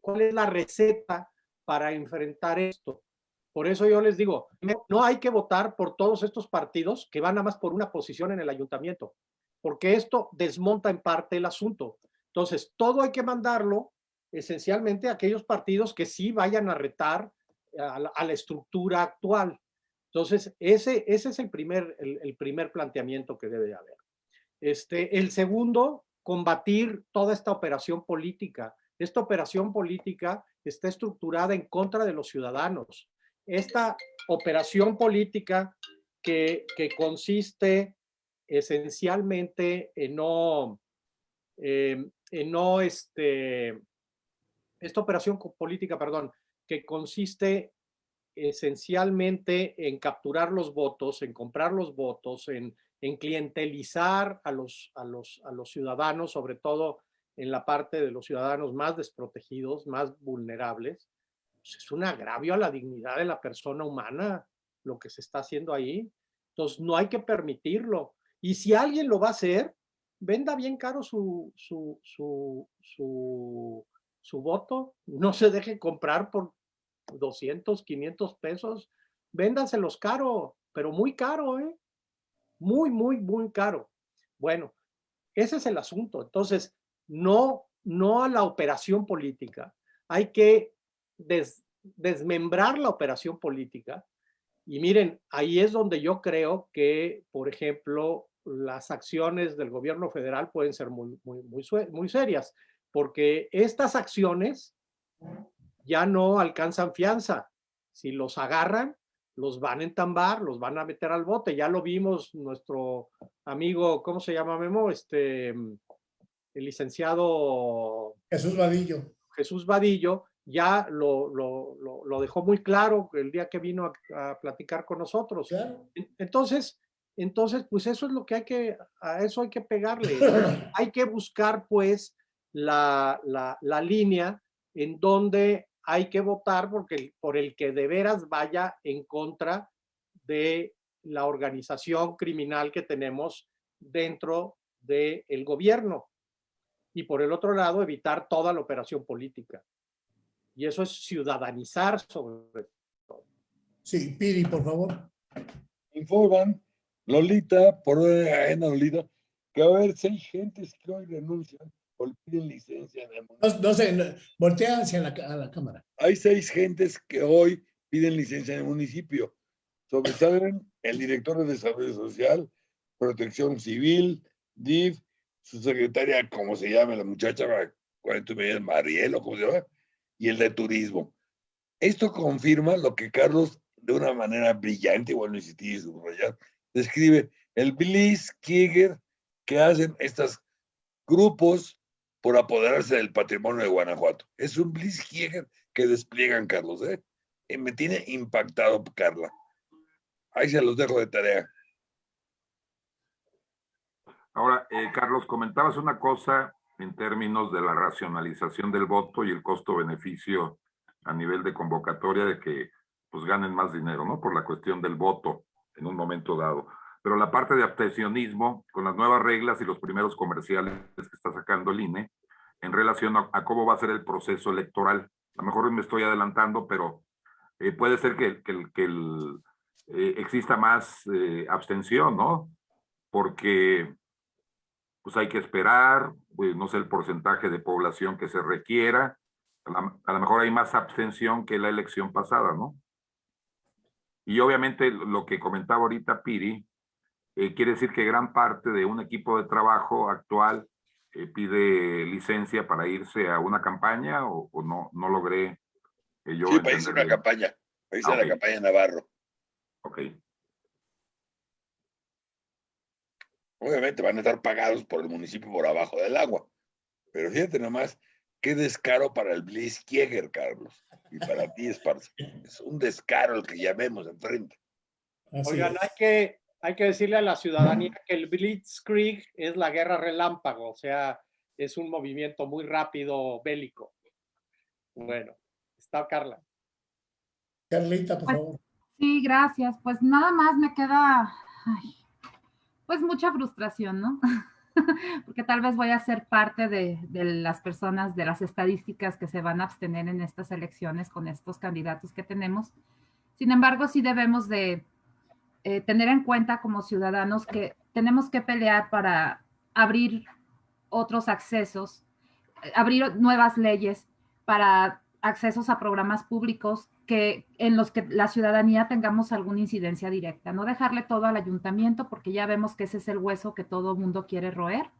¿Cuál es la receta para enfrentar esto? Por eso yo les digo, no hay que votar por todos estos partidos que van nada más por una posición en el ayuntamiento, porque esto desmonta en parte el asunto. Entonces, todo hay que mandarlo esencialmente aquellos partidos que sí vayan a retar a la, estructura actual. Entonces, ese, ese es el primer, el, primer planteamiento que debe haber. Este, el segundo, combatir toda esta operación política. Esta operación política está estructurada en contra de los ciudadanos. Esta operación política que, que consiste esencialmente en no, eh, en no este, esta operación política, perdón, que consiste esencialmente en capturar los votos, en comprar los votos, en, en clientelizar a los, a, los, a los ciudadanos, sobre todo en la parte de los ciudadanos más desprotegidos, más vulnerables, pues es un agravio a la dignidad de la persona humana lo que se está haciendo ahí. Entonces no hay que permitirlo. Y si alguien lo va a hacer, venda bien caro su, su, su, su su voto, no se deje comprar por 200, 500 pesos, véndanselos caro, pero muy caro, ¿eh? Muy, muy, muy caro. Bueno, ese es el asunto. Entonces, no, no a la operación política. Hay que desmembrar la operación política. Y miren, ahí es donde yo creo que, por ejemplo, las acciones del gobierno federal pueden ser muy, muy, muy, muy serias porque estas acciones ya no alcanzan fianza. Si los agarran, los van a entambar, los van a meter al bote. Ya lo vimos nuestro amigo, ¿cómo se llama Memo? Este, el licenciado... Jesús Vadillo. Jesús Vadillo ya lo, lo, dejó muy claro el día que vino a, platicar con nosotros. Entonces, entonces, pues eso es lo que hay que, a eso hay que pegarle. hay que buscar, pues, la, la, línea en donde hay que votar porque, por el que de veras vaya en contra de la organización criminal que tenemos dentro del gobierno. Y por el otro lado, evitar toda la operación política. Y eso es ciudadanizar sobre todo. Sí, Piri, por favor. Informan, Lolita, por una Lolita, que va a haber seis gentes que hoy renuncian piden licencia municipio. No, sé, voltea hacia la, la, cámara. Hay seis gentes que hoy piden licencia en el municipio. Sobresalen el director de Desarrollo Social, Protección Civil, DIF, su secretaria, como se llama la muchacha, 40 medidas, Mariel o como se llama, y el de Turismo. Esto confirma lo que Carlos, de una manera brillante, igual no insistí subrayar, describe el Bliss Kieger que hacen estos grupos por apoderarse del patrimonio de Guanajuato. Es un Blitzkrieg que despliegan, Carlos. ¿eh? Y me tiene impactado, Carla. Ahí se los dejo de tarea. Ahora, eh, Carlos, comentabas una cosa en términos de la racionalización del voto y el costo-beneficio a nivel de convocatoria de que pues ganen más dinero, ¿no? Por la cuestión del voto en un momento dado. Pero la parte de abstencionismo, con las nuevas reglas y los primeros comerciales que está sacando el INE, en relación a, cómo va a ser el proceso electoral. A lo mejor me estoy adelantando, pero eh, puede ser que, que, que el, eh, exista más eh, abstención, ¿no? porque pues hay que esperar, pues, no sé el porcentaje de población que se requiera, a lo mejor hay más abstención que la elección pasada, ¿no? Y obviamente lo que comentaba ahorita Piri, eh, quiere decir que gran parte de un equipo de trabajo actual eh, pide licencia para irse a una campaña o, no, no logré eh, yo. Sí, para irse a una campaña, para irse a la campaña Navarro. Ok. Obviamente van a estar pagados por el municipio por abajo del agua. Pero fíjate nomás, qué descaro para el Blitzkrieg, Carlos. Y para ti, Esparza. Es un descaro el que llamemos enfrente. Oigan, hay que, hay que decirle a la ciudadanía que el Blitzkrieg es la guerra relámpago, o sea, es un movimiento muy rápido, bélico. Bueno, está Carla. Carlita, por pues, favor. Sí, gracias. Pues nada más me queda, pues mucha frustración, ¿no? porque tal vez voy a ser parte de, las personas, de las estadísticas que se van a abstener en estas elecciones con estos candidatos que tenemos. Sin embargo, sí debemos de eh, tener en cuenta como ciudadanos que tenemos que pelear para abrir otros accesos, eh, abrir nuevas leyes para accesos a programas públicos que en los que la ciudadanía tengamos alguna incidencia directa, no dejarle todo al ayuntamiento porque ya vemos que ese es el hueso que todo mundo quiere roer,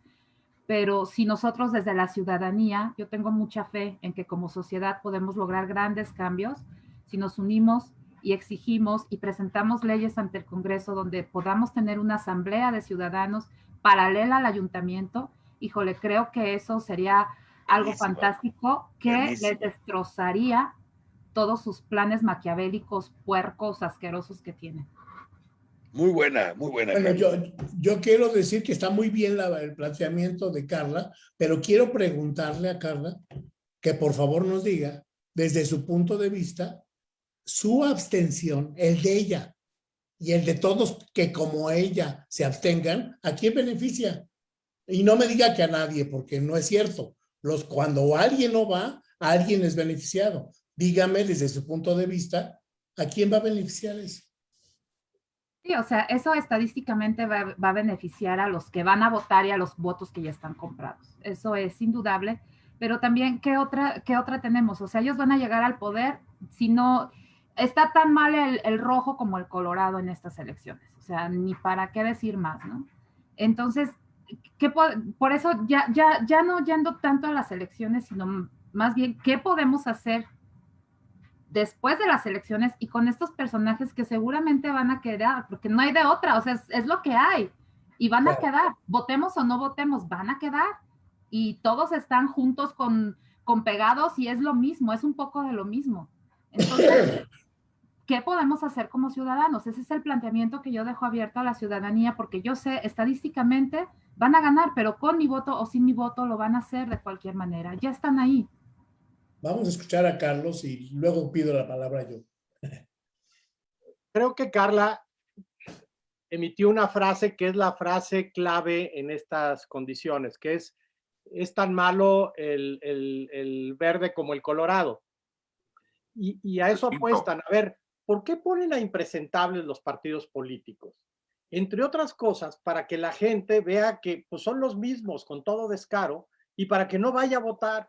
pero si nosotros desde la ciudadanía, yo tengo mucha fe en que como sociedad podemos lograr grandes cambios si nos unimos y exigimos y presentamos leyes ante el Congreso donde podamos tener una asamblea de ciudadanos paralela al ayuntamiento, híjole, creo que eso sería algo fantástico que les destrozaría todos sus planes maquiavélicos, puercos, asquerosos que tiene. Muy buena, muy buena. Bueno, yo, yo, quiero decir que está muy bien el planteamiento de Carla, pero quiero preguntarle a Carla que por favor nos diga, desde su punto de vista, su abstención, el de ella y el de todos que como ella se abstengan, ¿a quién beneficia? Y no me diga que a nadie, porque no es cierto. Los, cuando alguien no va, alguien es beneficiado dígame desde su punto de vista, ¿a quién va a beneficiar eso? Sí, o sea, eso estadísticamente va, a beneficiar a los que van a votar y a los votos que ya están comprados. Eso es indudable. Pero también, ¿qué otra, qué otra tenemos? O sea, ellos van a llegar al poder si no... Está tan mal el, el rojo como el colorado en estas elecciones. O sea, ni para qué decir más, ¿no? Entonces, ¿qué, por eso ya, ya, ya no yendo tanto a las elecciones, sino más bien, ¿qué podemos hacer después de las elecciones y con estos personajes que seguramente van a quedar, porque no hay de otra, o sea, es, lo que hay y van a quedar, votemos o no votemos, van a quedar y todos están juntos con, con pegados y es lo mismo, es un poco de lo mismo. Entonces, ¿qué podemos hacer como ciudadanos? Ese es el planteamiento que yo dejo abierto a la ciudadanía porque yo sé estadísticamente van a ganar, pero con mi voto o sin mi voto lo van a hacer de cualquier manera, ya están ahí. Vamos a escuchar a Carlos y luego pido la palabra yo. Creo que Carla emitió una frase que es la frase clave en estas condiciones, que es, es tan malo el, verde como el colorado. Y, a eso apuestan. A ver, ¿por qué ponen a impresentables los partidos políticos? Entre otras cosas, para que la gente vea que pues, son los mismos con todo descaro y para que no vaya a votar.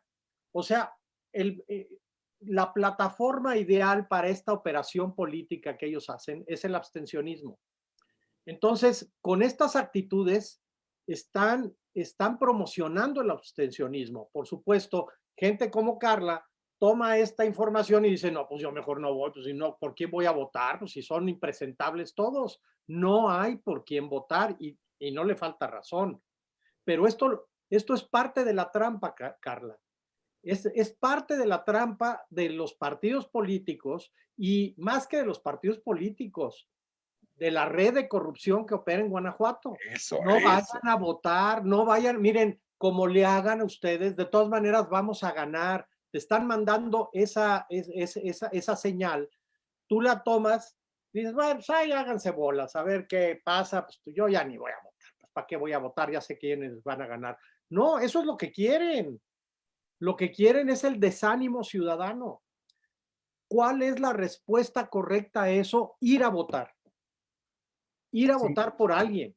O sea, eh, la plataforma ideal para esta operación política que ellos hacen es el abstencionismo. Entonces, con estas actitudes están, están promocionando el abstencionismo. Por supuesto, gente como Carla toma esta información y dice, no, pues yo mejor no voy, pues si no, ¿por quién voy a votar? Pues si son impresentables todos, no hay por quién votar y, y no le falta razón. Pero esto, esto es parte de la trampa, Carla es, parte de la trampa de los partidos políticos y más que de los partidos políticos, de la red de corrupción que opera en Guanajuato. no vayan a votar, no vayan, miren, como le hagan a ustedes, de todas maneras vamos a ganar. Te están mandando esa, esa, esa señal, tú la tomas, dices, bueno, pues ahí háganse bolas, a ver qué pasa, pues yo ya ni voy a votar, pues ¿para qué voy a votar? Ya sé quiénes van a ganar. No, eso es lo que quieren. Lo que quieren es el desánimo ciudadano. ¿Cuál es la respuesta correcta a eso? Ir a votar. Ir a votar por alguien.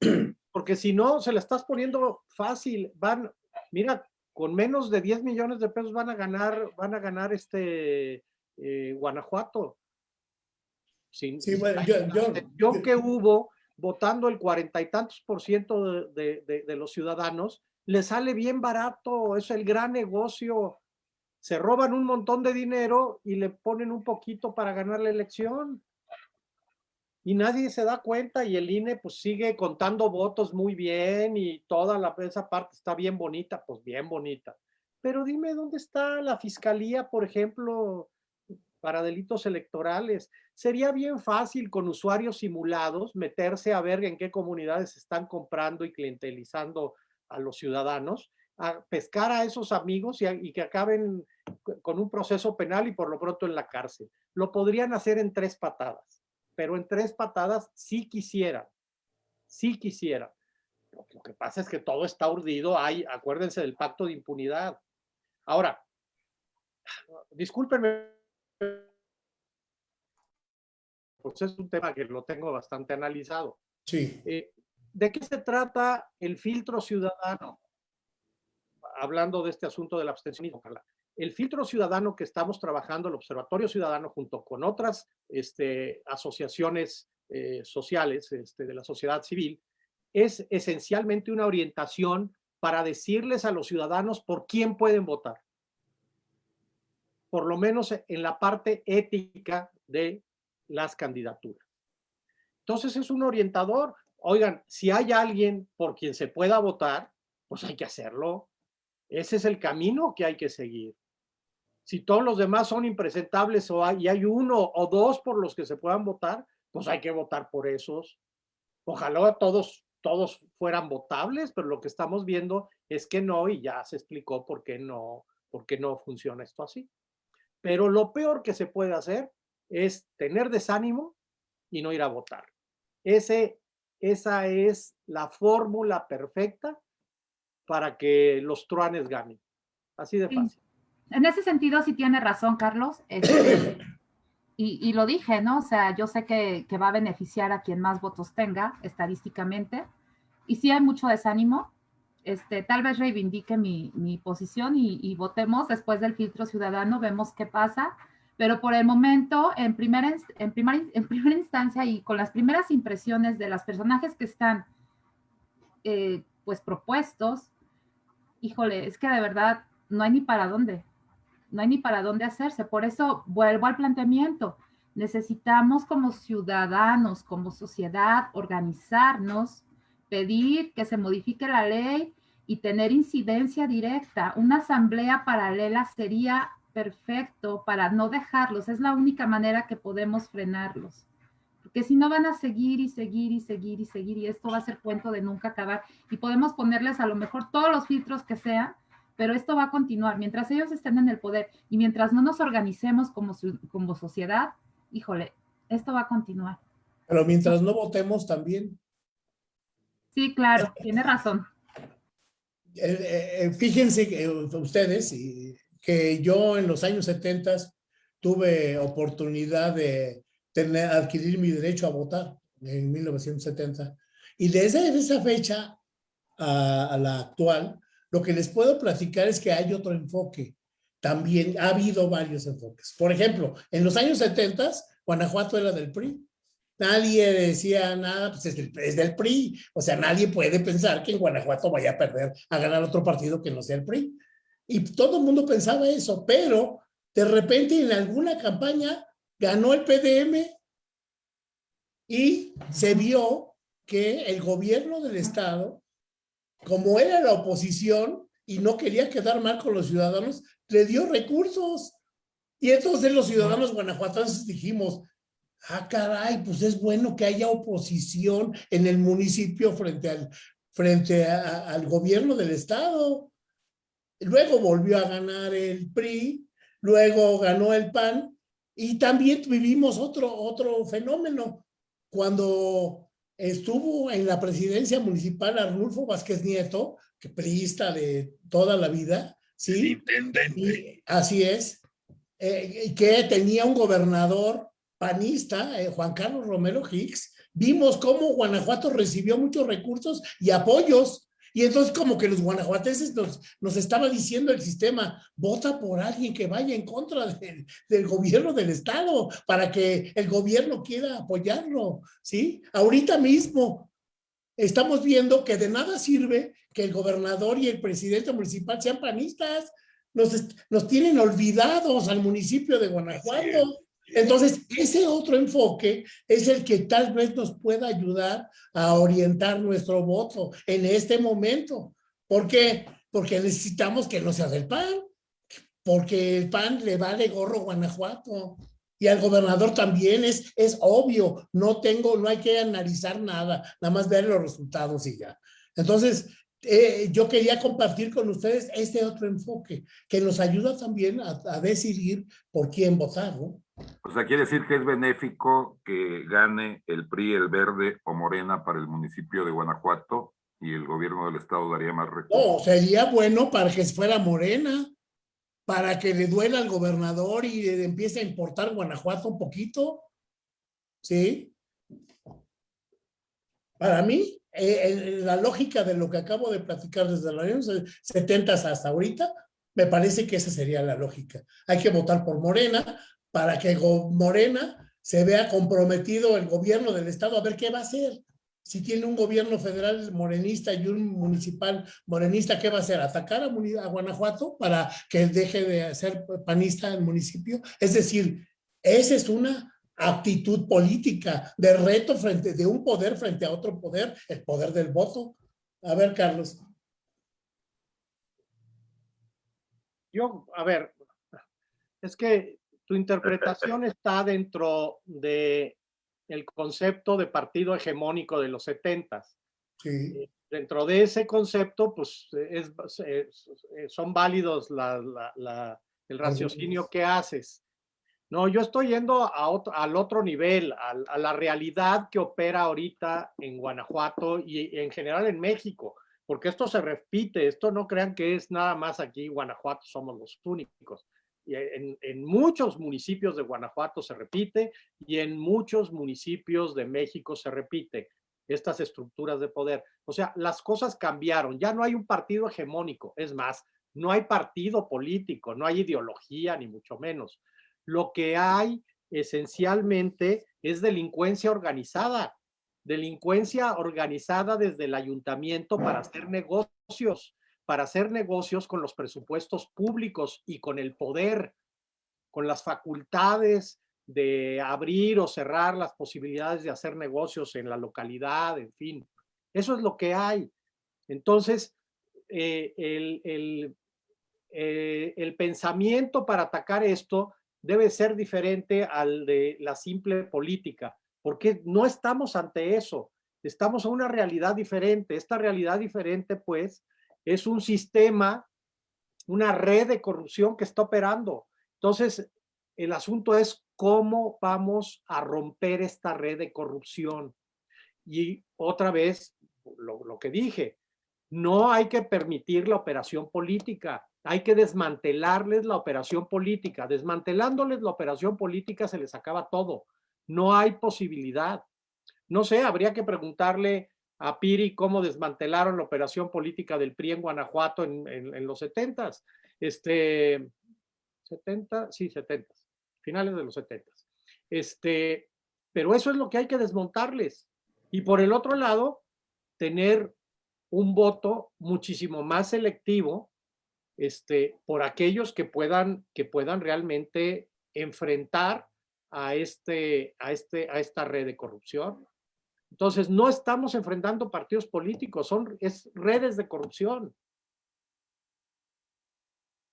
porque si no, se la estás poniendo fácil. Van, mira, con menos de 10 millones de pesos van a ganar, van a ganar este eh, Guanajuato. sí, bueno, yo, yo, yo, que hubo votando el cuarenta y tantos por ciento de, de, de, los ciudadanos, le sale bien barato, es el gran negocio. Se roban un montón de dinero y le ponen un poquito para ganar la elección. Y nadie se da cuenta y el INE pues sigue contando votos muy bien y toda la, esa parte está bien bonita, pues bien bonita. Pero dime dónde está la fiscalía, por ejemplo, para delitos electorales. Sería bien fácil con usuarios simulados meterse a ver en qué comunidades están comprando y clientelizando a los ciudadanos, a pescar a esos amigos y, y, que acaben con un proceso penal y por lo pronto en la cárcel. Lo podrían hacer en tres patadas, pero en tres patadas sí quisieran, sí quisieran. Lo, lo que pasa es que todo está urdido, hay, acuérdense del pacto de impunidad. Ahora, discúlpenme pues es un tema que lo tengo bastante analizado. Sí. Eh, ¿De qué se trata el filtro ciudadano? Hablando de este asunto del abstencionismo, El filtro ciudadano que estamos trabajando, el Observatorio Ciudadano, junto con otras este, asociaciones eh, sociales este, de la sociedad civil, es esencialmente una orientación para decirles a los ciudadanos por quién pueden votar por lo menos en la parte ética de las candidaturas. Entonces es un orientador. Oigan, si hay alguien por quien se pueda votar, pues hay que hacerlo. Ese es el camino que hay que seguir. Si todos los demás son impresentables o hay, y hay uno o dos por los que se puedan votar, pues hay que votar por esos. Ojalá todos, todos fueran votables, pero lo que estamos viendo es que no y ya se explicó por qué no, por qué no funciona esto así. Pero lo peor que se puede hacer es tener desánimo y no ir a votar. Ese, esa es la fórmula perfecta para que los truanes ganen. Así de fácil. En ese sentido sí tiene razón, Carlos. Este, y, y, lo dije, ¿no? O sea, yo sé que, que, va a beneficiar a quien más votos tenga estadísticamente. Y sí hay mucho desánimo, este, tal vez reivindique mi, mi posición y, y, votemos después del filtro ciudadano, vemos qué pasa. Pero por el momento, en primera, en, primera, en primera instancia y con las primeras impresiones de los personajes que están eh, pues propuestos, híjole, es que de verdad no hay ni para dónde, no hay ni para dónde hacerse. Por eso vuelvo al planteamiento. Necesitamos como ciudadanos, como sociedad, organizarnos pedir que se modifique la ley y tener incidencia directa. Una asamblea paralela sería perfecto para no dejarlos. Es la única manera que podemos frenarlos. Porque si no van a seguir y seguir y seguir y seguir y esto va a ser cuento de nunca acabar. Y podemos ponerles a lo mejor todos los filtros que sean, pero esto va a continuar. Mientras ellos estén en el poder y mientras no nos organicemos como, como sociedad, híjole, esto va a continuar. Pero mientras no votemos también. Sí, claro, tiene razón. Eh, eh, fíjense que, ustedes que yo en los años 70 tuve oportunidad de tener, adquirir mi derecho a votar en 1970. Y desde esa fecha a, a la actual, lo que les puedo platicar es que hay otro enfoque. También ha habido varios enfoques. Por ejemplo, en los años 70, Guanajuato era del PRI Nadie decía nada, pues es del, es del, PRI. O sea, nadie puede pensar que en Guanajuato vaya a perder, a ganar otro partido que no sea el PRI. Y todo el mundo pensaba eso, pero de repente en alguna campaña ganó el PDM y se vio que el gobierno del estado, como era la oposición y no quería quedar mal con los ciudadanos, le dio recursos. Y entonces los ciudadanos guanajuatenses dijimos, ah, caray, pues es bueno que haya oposición en el municipio frente al, frente a, al gobierno del estado. Luego volvió a ganar el PRI, luego ganó el PAN y también vivimos otro, otro fenómeno. Cuando estuvo en la presidencia municipal Arnulfo Vázquez Nieto, que priista de toda la vida, ¿sí? intendente. así es, eh, que tenía un gobernador panista, eh, Juan Carlos Romero Hicks, vimos cómo Guanajuato recibió muchos recursos y apoyos. Y entonces como que los guanajuatenses nos, nos estaba diciendo el sistema, vota por alguien que vaya en contra del, del, gobierno del estado para que el gobierno quiera apoyarlo, ¿sí? Ahorita mismo estamos viendo que de nada sirve que el gobernador y el presidente municipal sean panistas, nos, nos tienen olvidados al municipio de Guanajuato. Entonces, ese otro enfoque es el que tal vez nos pueda ayudar a orientar nuestro voto en este momento. ¿Por qué? Porque necesitamos que no sea del PAN, porque el PAN le vale gorro Guanajuato. Y al gobernador también es, es obvio, no tengo, no hay que analizar nada, nada más ver los resultados y ya. Entonces, eh, yo quería compartir con ustedes este otro enfoque que nos ayuda también a, decidir por quién votar. O sea, quiere decir que es benéfico que gane el PRI, el Verde o Morena para el municipio de Guanajuato y el gobierno del estado daría más recursos. No, sería bueno para que fuera Morena, para que le duela al gobernador y empiece a importar Guanajuato un poquito. ¿Sí? Para mí, eh, la lógica de lo que acabo de platicar desde los años 70 hasta ahorita, me parece que esa sería la lógica. Hay que votar por Morena para que Morena se vea comprometido el gobierno del estado a ver qué va a hacer. Si tiene un gobierno federal morenista y un municipal morenista, ¿qué va a hacer? ¿Atacar a, Guanajuato para que deje de ser panista el municipio? Es decir, esa es una actitud política de reto frente de un poder frente a otro poder, el poder del voto. A ver, Carlos. Yo, a ver, es que tu interpretación está dentro de el concepto de partido hegemónico de los setentas. Sí. Eh, dentro de ese concepto, pues es, son válidos la, la, el raciocinio que haces. No, yo estoy yendo a otro, al otro nivel, a, a, la realidad que opera ahorita en Guanajuato y en general en México, porque esto se repite, esto no crean que es nada más aquí, Guanajuato somos los únicos en, en, muchos municipios de Guanajuato se repite y en muchos municipios de México se repite estas estructuras de poder. O sea, las cosas cambiaron, ya no hay un partido hegemónico, es más, no hay partido político, no hay ideología, ni mucho menos. Lo que hay esencialmente es delincuencia organizada, delincuencia organizada desde el ayuntamiento para hacer negocios, para hacer negocios con los presupuestos públicos y con el poder, con las facultades de abrir o cerrar las posibilidades de hacer negocios en la localidad, en fin. Eso es lo que hay. Entonces, eh, eh, el pensamiento para atacar esto debe ser diferente al de la simple política, porque no estamos ante eso, estamos a una realidad diferente. Esta realidad diferente, pues, es un sistema, una red de corrupción que está operando. Entonces, el asunto es cómo vamos a romper esta red de corrupción. Y otra vez, lo, lo que dije, no hay que permitir la operación política, hay que desmantelarles la operación política. Desmantelándoles la operación política se les acaba todo. No hay posibilidad. No sé, habría que preguntarle a Piri cómo desmantelaron la operación política del PRI en Guanajuato en, los 70 este 70, sí, 70 finales de los 70 este, pero eso es lo que hay que desmontarles. Y por el otro lado, tener un voto muchísimo más selectivo este, por aquellos que puedan, que puedan realmente enfrentar a, este, a, este, a esta red de corrupción. Entonces, no estamos enfrentando partidos políticos, son es redes de corrupción.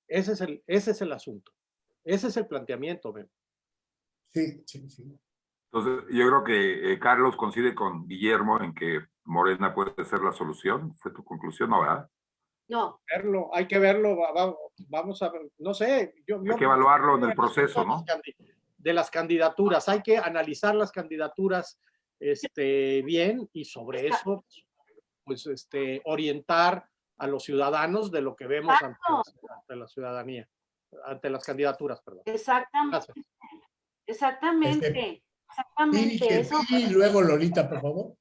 Ese es el, ese es el asunto. Ese es el planteamiento, Ben. Sí, sí, sí. Entonces, yo creo que eh, Carlos coincide con Guillermo en que Morena puede ser la solución. ¿Fue tu conclusión, no, verdad? No. Verlo, hay que verlo, vamos a ver, no sé. Yo, hay que evaluarlo en el proceso, ¿no? De las candidaturas, hay que analizar las candidaturas este, bien y sobre eso, pues, este, orientar a los ciudadanos de lo que vemos ante, ante, la ciudadanía, ante las candidaturas, perdón. Exactamente. Exactamente. Este, Exactamente. Y luego Lolita, por favor.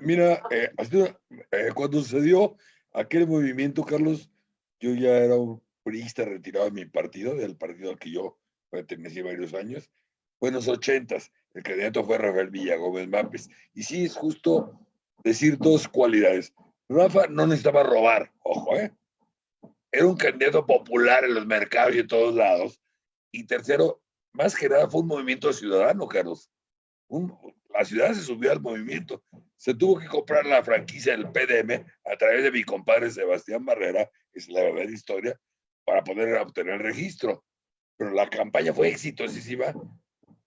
Mira, eh, eh, cuando se dio aquel movimiento, Carlos, yo ya era un priista retirado de mi partido, del partido al que yo pertenecí varios años. Fue en los ochentas, el candidato fue Rafael Villagómez Mapes. Y sí, es justo decir dos cualidades. Rafa no necesitaba robar, ojo, ¿eh? Era un candidato popular en los mercados y en todos lados. Y tercero, más que nada fue un movimiento ciudadano, Carlos. la ciudad se subió al movimiento. Se tuvo que comprar la franquicia del PDM a través de mi compadre Sebastián Barrera, es la verdadera historia, para poder obtener el registro. Pero la campaña fue exitosísima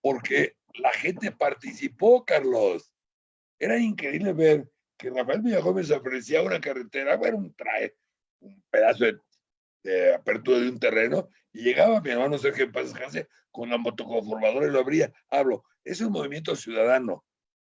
porque la gente participó, Carlos. Era increíble ver que Rafael Villagómez ofrecía una carretera, bueno, un trae, un pedazo de, apertura de un terreno, y llegaba mi hermano Sergio Paz con la motoconformadora y lo abría. Hablo, es un movimiento ciudadano.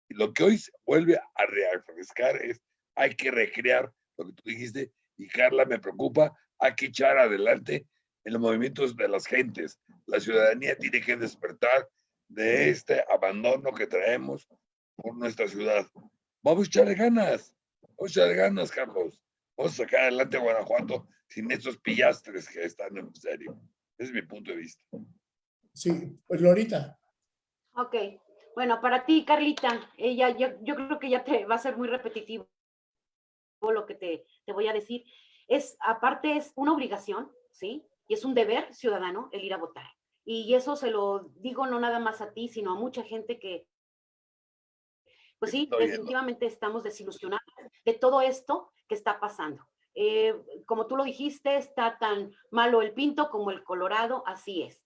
Y lo que hoy vuelve a refrescar es, hay que recrear lo que tú dijiste, y Carla me preocupa, hay que echar adelante en los movimientos de las gentes. La ciudadanía tiene que despertar de este abandono que traemos por nuestra ciudad. Vamos a echarle ganas, vamos a echarle ganas, Carlos. Vamos a sacar adelante a Guanajuato sin estos pillastres que están en serio. Ese es mi punto de vista. Sí, pues Lorita. Ok, bueno, para ti, Carlita, ella, yo, yo creo que ya te va a ser muy repetitivo lo que te, te voy a decir. Es, aparte, es una obligación, ¿sí? Y es un deber ciudadano el ir a votar. Y eso se lo digo no nada más a ti, sino a mucha gente que, pues sí, definitivamente estamos desilusionados de todo esto que está pasando. Eh, como tú lo dijiste, está tan malo el pinto como el colorado, así es.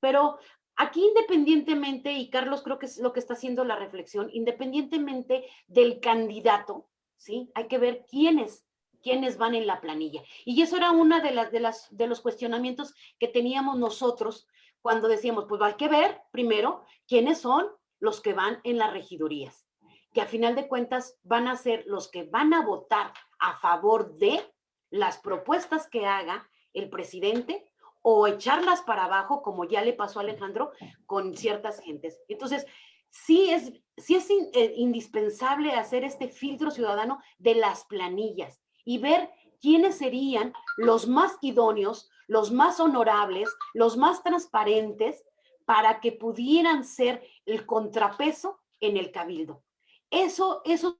Pero aquí independientemente, y Carlos creo que es lo que está haciendo la reflexión, independientemente del candidato, ¿sí? Hay que ver quiénes quiénes van en la planilla. Y eso era una de las de las de los cuestionamientos que teníamos nosotros cuando decíamos, pues hay que ver primero quiénes son los que van en las regidurías, que a final de cuentas van a ser los que van a votar a favor de las propuestas que haga el presidente o echarlas para abajo, como ya le pasó a Alejandro con ciertas gentes. Entonces, sí es, sí es eh, indispensable hacer este filtro ciudadano de las planillas y ver quiénes serían los más idóneos, los más honorables, los más transparentes para que pudieran ser el contrapeso en el cabildo. Eso, eso,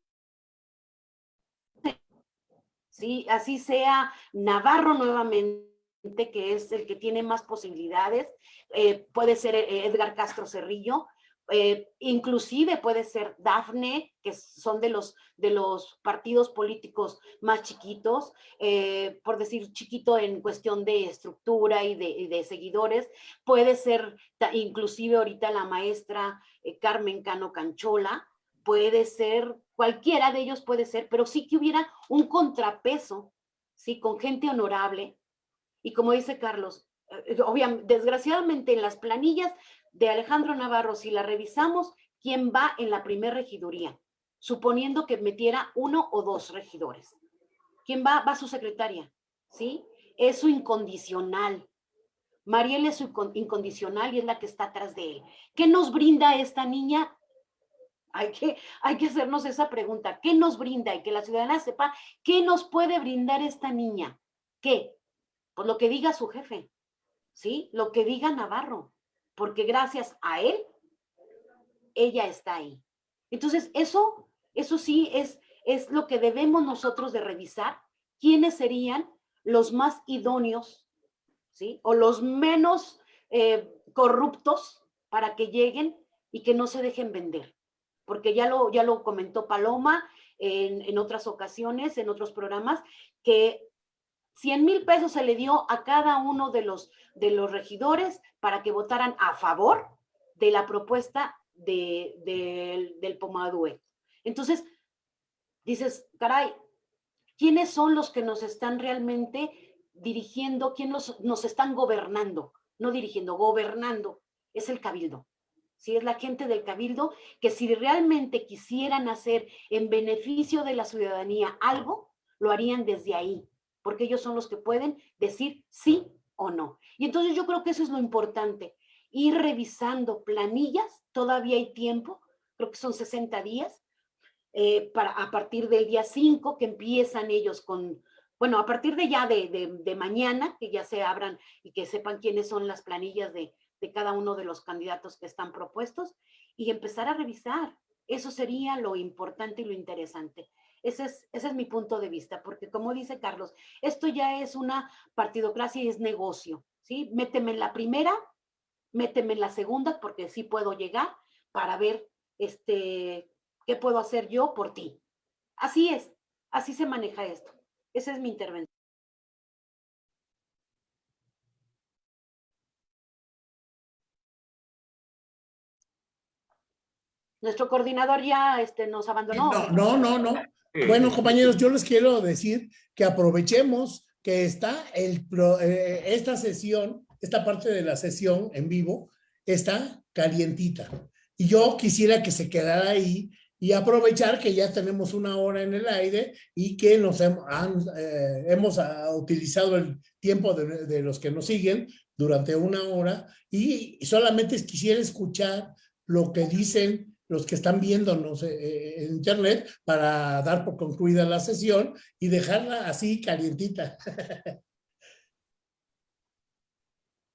sí, así sea Navarro nuevamente, que es el que tiene más posibilidades, eh, puede ser eh, Edgar Castro Cerrillo, eh, inclusive puede ser Dafne, que son de los, de los partidos políticos más chiquitos, eh, por decir chiquito en cuestión de estructura y de, seguidores, puede ser inclusive ahorita la maestra eh, Carmen Cano Canchola, puede ser, cualquiera de ellos puede ser, pero sí que hubiera un contrapeso, ¿sí? Con gente honorable. Y como dice Carlos, obviamente, desgraciadamente en las planillas de Alejandro Navarro, si la revisamos, ¿quién va en la primer regiduría? Suponiendo que metiera uno o dos regidores. ¿Quién va? Va su secretaria, ¿sí? Es su incondicional. Mariel es su incondicional y es la que está atrás de él. ¿Qué nos brinda esta niña? Hay que, hay que hacernos esa pregunta. ¿Qué nos brinda? Y que la ciudadana sepa qué nos puede brindar esta niña. ¿Qué? Pues lo que diga su jefe, ¿sí? Lo que diga Navarro porque gracias a él, ella está ahí. Entonces, eso, eso sí es, es lo que debemos nosotros de revisar, quiénes serían los más idóneos, ¿sí? O los menos eh, corruptos para que lleguen y que no se dejen vender. Porque ya lo, ya lo comentó Paloma en, en otras ocasiones, en otros programas, que 100 mil pesos se le dio a cada uno de los, de los regidores para que votaran a favor de la propuesta de, del Pomadue. Entonces, dices, caray, ¿quiénes son los que nos están realmente dirigiendo? ¿Quiénes nos están gobernando? No dirigiendo, gobernando. Es el cabildo. Si es la gente del cabildo que si realmente quisieran hacer en beneficio de la ciudadanía algo, lo harían desde ahí, porque ellos son los que pueden decir sí o no. Y entonces yo creo que eso es lo importante. ir revisando planillas, todavía hay tiempo, creo que son 60 días, eh, para, a partir del día 5 que empiezan ellos con, bueno, a partir de ya de, de, mañana, que ya se abran y que sepan quiénes son las planillas de, de cada uno de los candidatos que están propuestos y empezar a revisar. Eso sería lo importante y lo interesante. Ese es, ese es mi punto de vista, porque como dice Carlos, esto ya es una partidocracia y es negocio, ¿sí? Méteme en la primera, méteme en la segunda, porque sí puedo llegar para ver este, qué puedo hacer yo por ti. Así es, así se maneja esto. Esa es mi intervención. Nuestro coordinador ya este, nos abandonó. No, no, no, no. Bueno, compañeros, yo les quiero decir que aprovechemos que está el, eh, esta sesión, esta parte de la sesión en vivo, está calientita. Y yo quisiera que se quedara ahí y aprovechar que ya tenemos una hora en el aire y que nos hemos, eh, hemos ah, utilizado el tiempo de, de, los que nos siguen durante una hora y solamente quisiera escuchar lo que dicen los que están viéndonos eh, eh, en internet para dar por concluida la sesión y dejarla así calientita.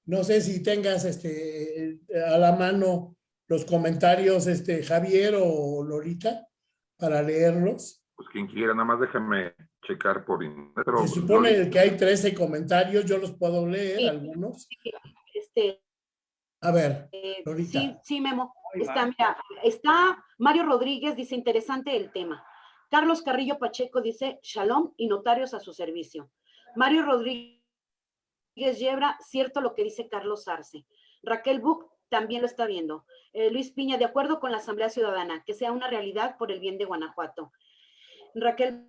No sé si tengas este, a la mano los comentarios, este, Javier o Lorita, para leerlos. Pues quien quiera, nada más déjame checar por internet. Se supone que hay 13 comentarios, yo los puedo leer, algunos. Este, a ver, eh, Sí, sí, Memo. Está, mira, está Mario Rodríguez, dice, interesante el tema. Carlos Carrillo Pacheco dice, shalom y notarios a su servicio. Mario Rodríguez Yebra, cierto lo que dice Carlos Arce. Raquel Buch también lo está viendo. Eh, Luis Piña, de acuerdo con la Asamblea Ciudadana, que sea una realidad por el bien de Guanajuato. Raquel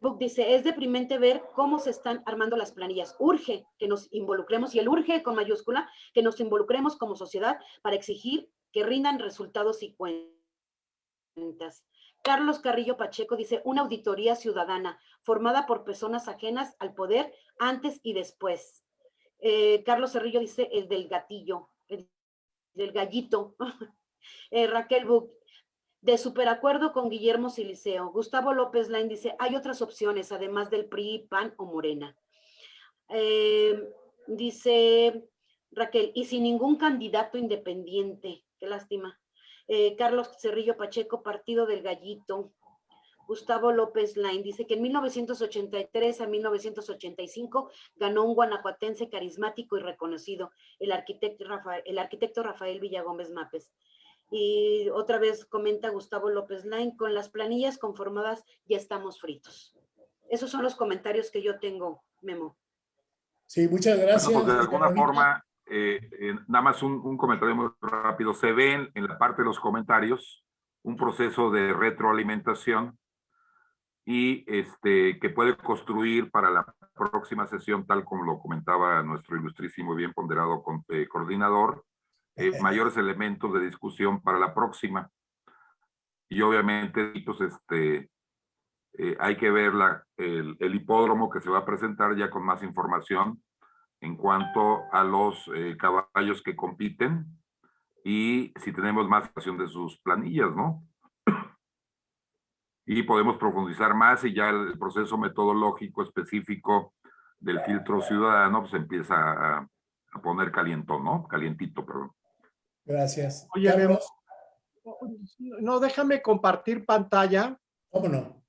Book dice, es deprimente ver cómo se están armando las planillas. Urge que nos involucremos, y el urge con mayúscula, que nos involucremos como sociedad para exigir que rindan resultados y cuentas. Carlos Carrillo Pacheco dice, una auditoría ciudadana formada por personas ajenas al poder antes y después. Eh, Carlos Cerrillo dice, el del gatillo, el del gallito. eh, Raquel Buch, de superacuerdo con Guillermo Siliceo. Gustavo López Lain dice, hay otras opciones, además del PRI, PAN o Morena. Eh, dice Raquel, y sin ningún candidato independiente. Qué lástima. Eh, Carlos Cerrillo Pacheco, Partido del Gallito. Gustavo López Lain dice que en 1983 a 1985 ganó un guanajuatense carismático y reconocido, el arquitecto Rafael, el arquitecto Rafael Villagómez Mapes. Y otra vez comenta Gustavo López Lain, con las planillas conformadas ya estamos fritos. Esos son los comentarios que yo tengo, Memo. Sí, muchas gracias. Pues, de alguna forma, eh, eh, nada más un, un, comentario muy rápido. Se ven en la parte de los comentarios un proceso de retroalimentación y este, que puede construir para la próxima sesión, tal como lo comentaba nuestro ilustrísimo y bien ponderado con, eh, coordinador, eh, mayores elementos de discusión para la próxima. Y obviamente, pues, este, eh, hay que ver la, el, el, hipódromo que se va a presentar ya con más información en cuanto a los eh, caballos que compiten y si tenemos más información de sus planillas, ¿no? y podemos profundizar más y ya el proceso metodológico específico del filtro ciudadano pues empieza a, a poner caliento, ¿no? Calientito, perdón. Gracias. Oye, no, déjame compartir pantalla. ¿Cómo no?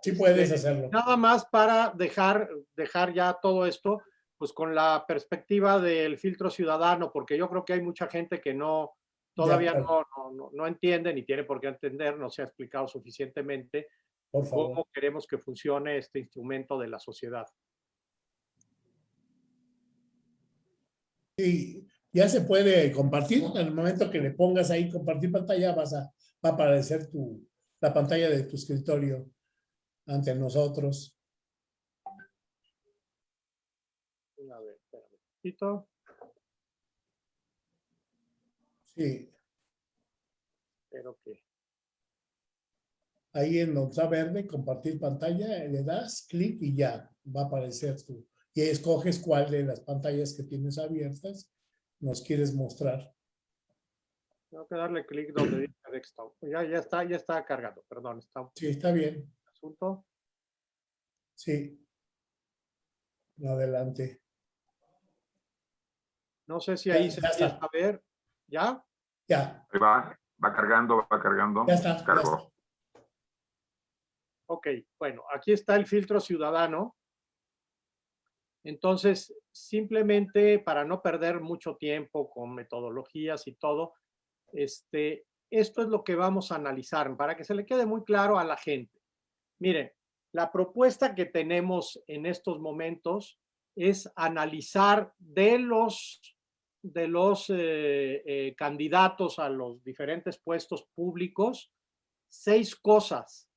Sí puedes hacerlo. Nada más para dejar, dejar ya todo esto, pues con la perspectiva del filtro ciudadano, porque yo creo que hay mucha gente que no, todavía no, no, no, entiende ni tiene por qué entender, no se ha explicado suficientemente cómo queremos que funcione este instrumento de la sociedad. Sí, ya se puede compartir. En el momento que le pongas ahí compartir pantalla, vas a, va a aparecer tu, la pantalla de tu escritorio ante nosotros. A ver, espera Sí. Espero que. Ahí en donde está verde, compartir pantalla, le das clic y ya va a aparecer tu. Y escoges cuál de las pantallas que tienes abiertas nos quieres mostrar. Tengo que darle clic donde dice desktop. Ya, ya está, ya está cargado, perdón. Está... Sí, está bien. Asunto. Sí. Adelante. No sé si ahí se empieza a ver. ¿Ya? Ya. va, va cargando, va cargando. Ya está. Cargó. Ok, bueno, aquí está el filtro ciudadano. Entonces, simplemente para no perder mucho tiempo con metodologías y todo, este, esto es lo que vamos a analizar para que se le quede muy claro a la gente. Miren, la propuesta que tenemos en estos momentos es analizar de los, de los eh, eh, candidatos a los diferentes puestos públicos seis cosas.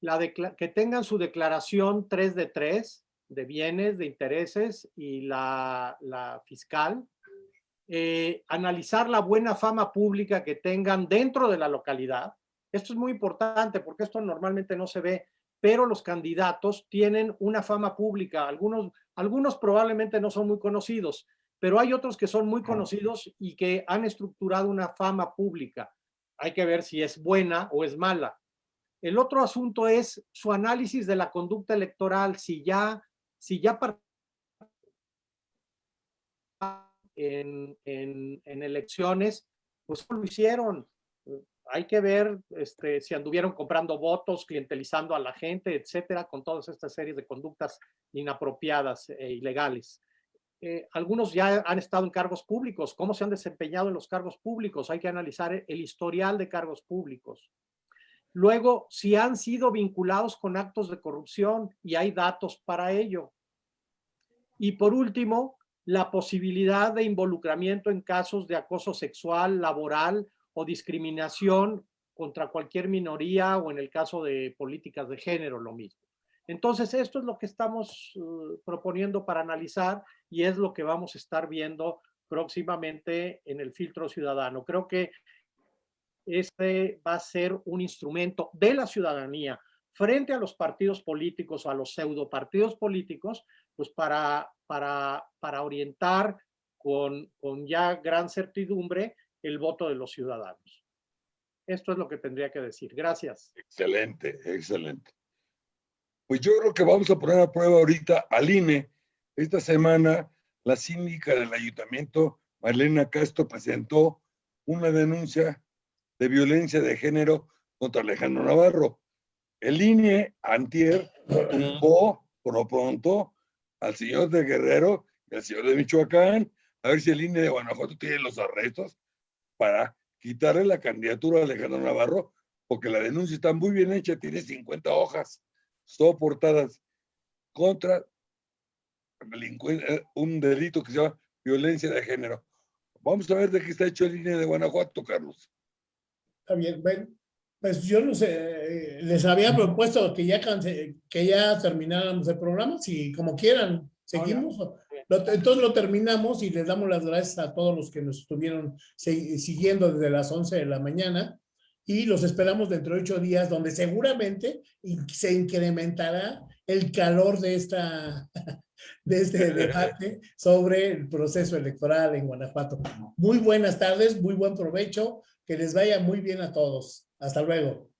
La que tengan su declaración 3 de 3 de bienes, de intereses y la, la fiscal. Eh, analizar la buena fama pública que tengan dentro de la localidad. Esto es muy importante porque esto normalmente no se ve, pero los candidatos tienen una fama pública. Algunos, algunos probablemente no son muy conocidos, pero hay otros que son muy conocidos y que han estructurado una fama pública. Hay que ver si es buena o es mala. El otro asunto es su análisis de la conducta electoral, si ya, si ya en, en, en elecciones, pues lo hicieron. Hay que ver este, si anduvieron comprando votos, clientelizando a la gente, etcétera, con todas estas series de conductas inapropiadas e ilegales. Eh, algunos ya han estado en cargos públicos, cómo se han desempeñado en los cargos públicos, hay que analizar el historial de cargos públicos. Luego, si han sido vinculados con actos de corrupción y hay datos para ello. Y por último, la posibilidad de involucramiento en casos de acoso sexual, laboral o discriminación contra cualquier minoría o en el caso de políticas de género, lo mismo. Entonces, esto es lo que estamos uh, proponiendo para analizar y es lo que vamos a estar viendo próximamente en el filtro ciudadano. Creo que este va a ser un instrumento de la ciudadanía frente a los partidos políticos o a los pseudo partidos políticos, pues para, para, para orientar con, con ya gran certidumbre el voto de los ciudadanos. Esto es lo que tendría que decir. Gracias. Excelente, excelente. Pues yo creo que vamos a poner a prueba ahorita al INE. Esta semana la síndica del ayuntamiento, Marlena Castro, presentó una denuncia de violencia de género contra Alejandro Navarro. El INE antier tumbó por pronto al señor de Guerrero y al señor de Michoacán, a ver si el INE de Guanajuato tiene los arrestos para quitarle la candidatura a Alejandro Navarro, porque la denuncia está muy bien hecha, tiene 50 hojas soportadas contra eh, un delito que se llama violencia de género. Vamos a ver de qué está hecho el INE de Guanajuato, Carlos. Está bien, bueno, pues yo no sé, les había propuesto que ya, que ya termináramos el programa, si como quieran, seguimos. Entonces lo terminamos y les damos las gracias a todos los que nos estuvieron siguiendo desde las 11 de la mañana y los esperamos dentro de ocho días donde seguramente se incrementará el calor de esta de este debate sobre el proceso electoral en Guanajuato. Muy buenas tardes, muy buen provecho. Que les vaya muy bien a todos. Hasta luego.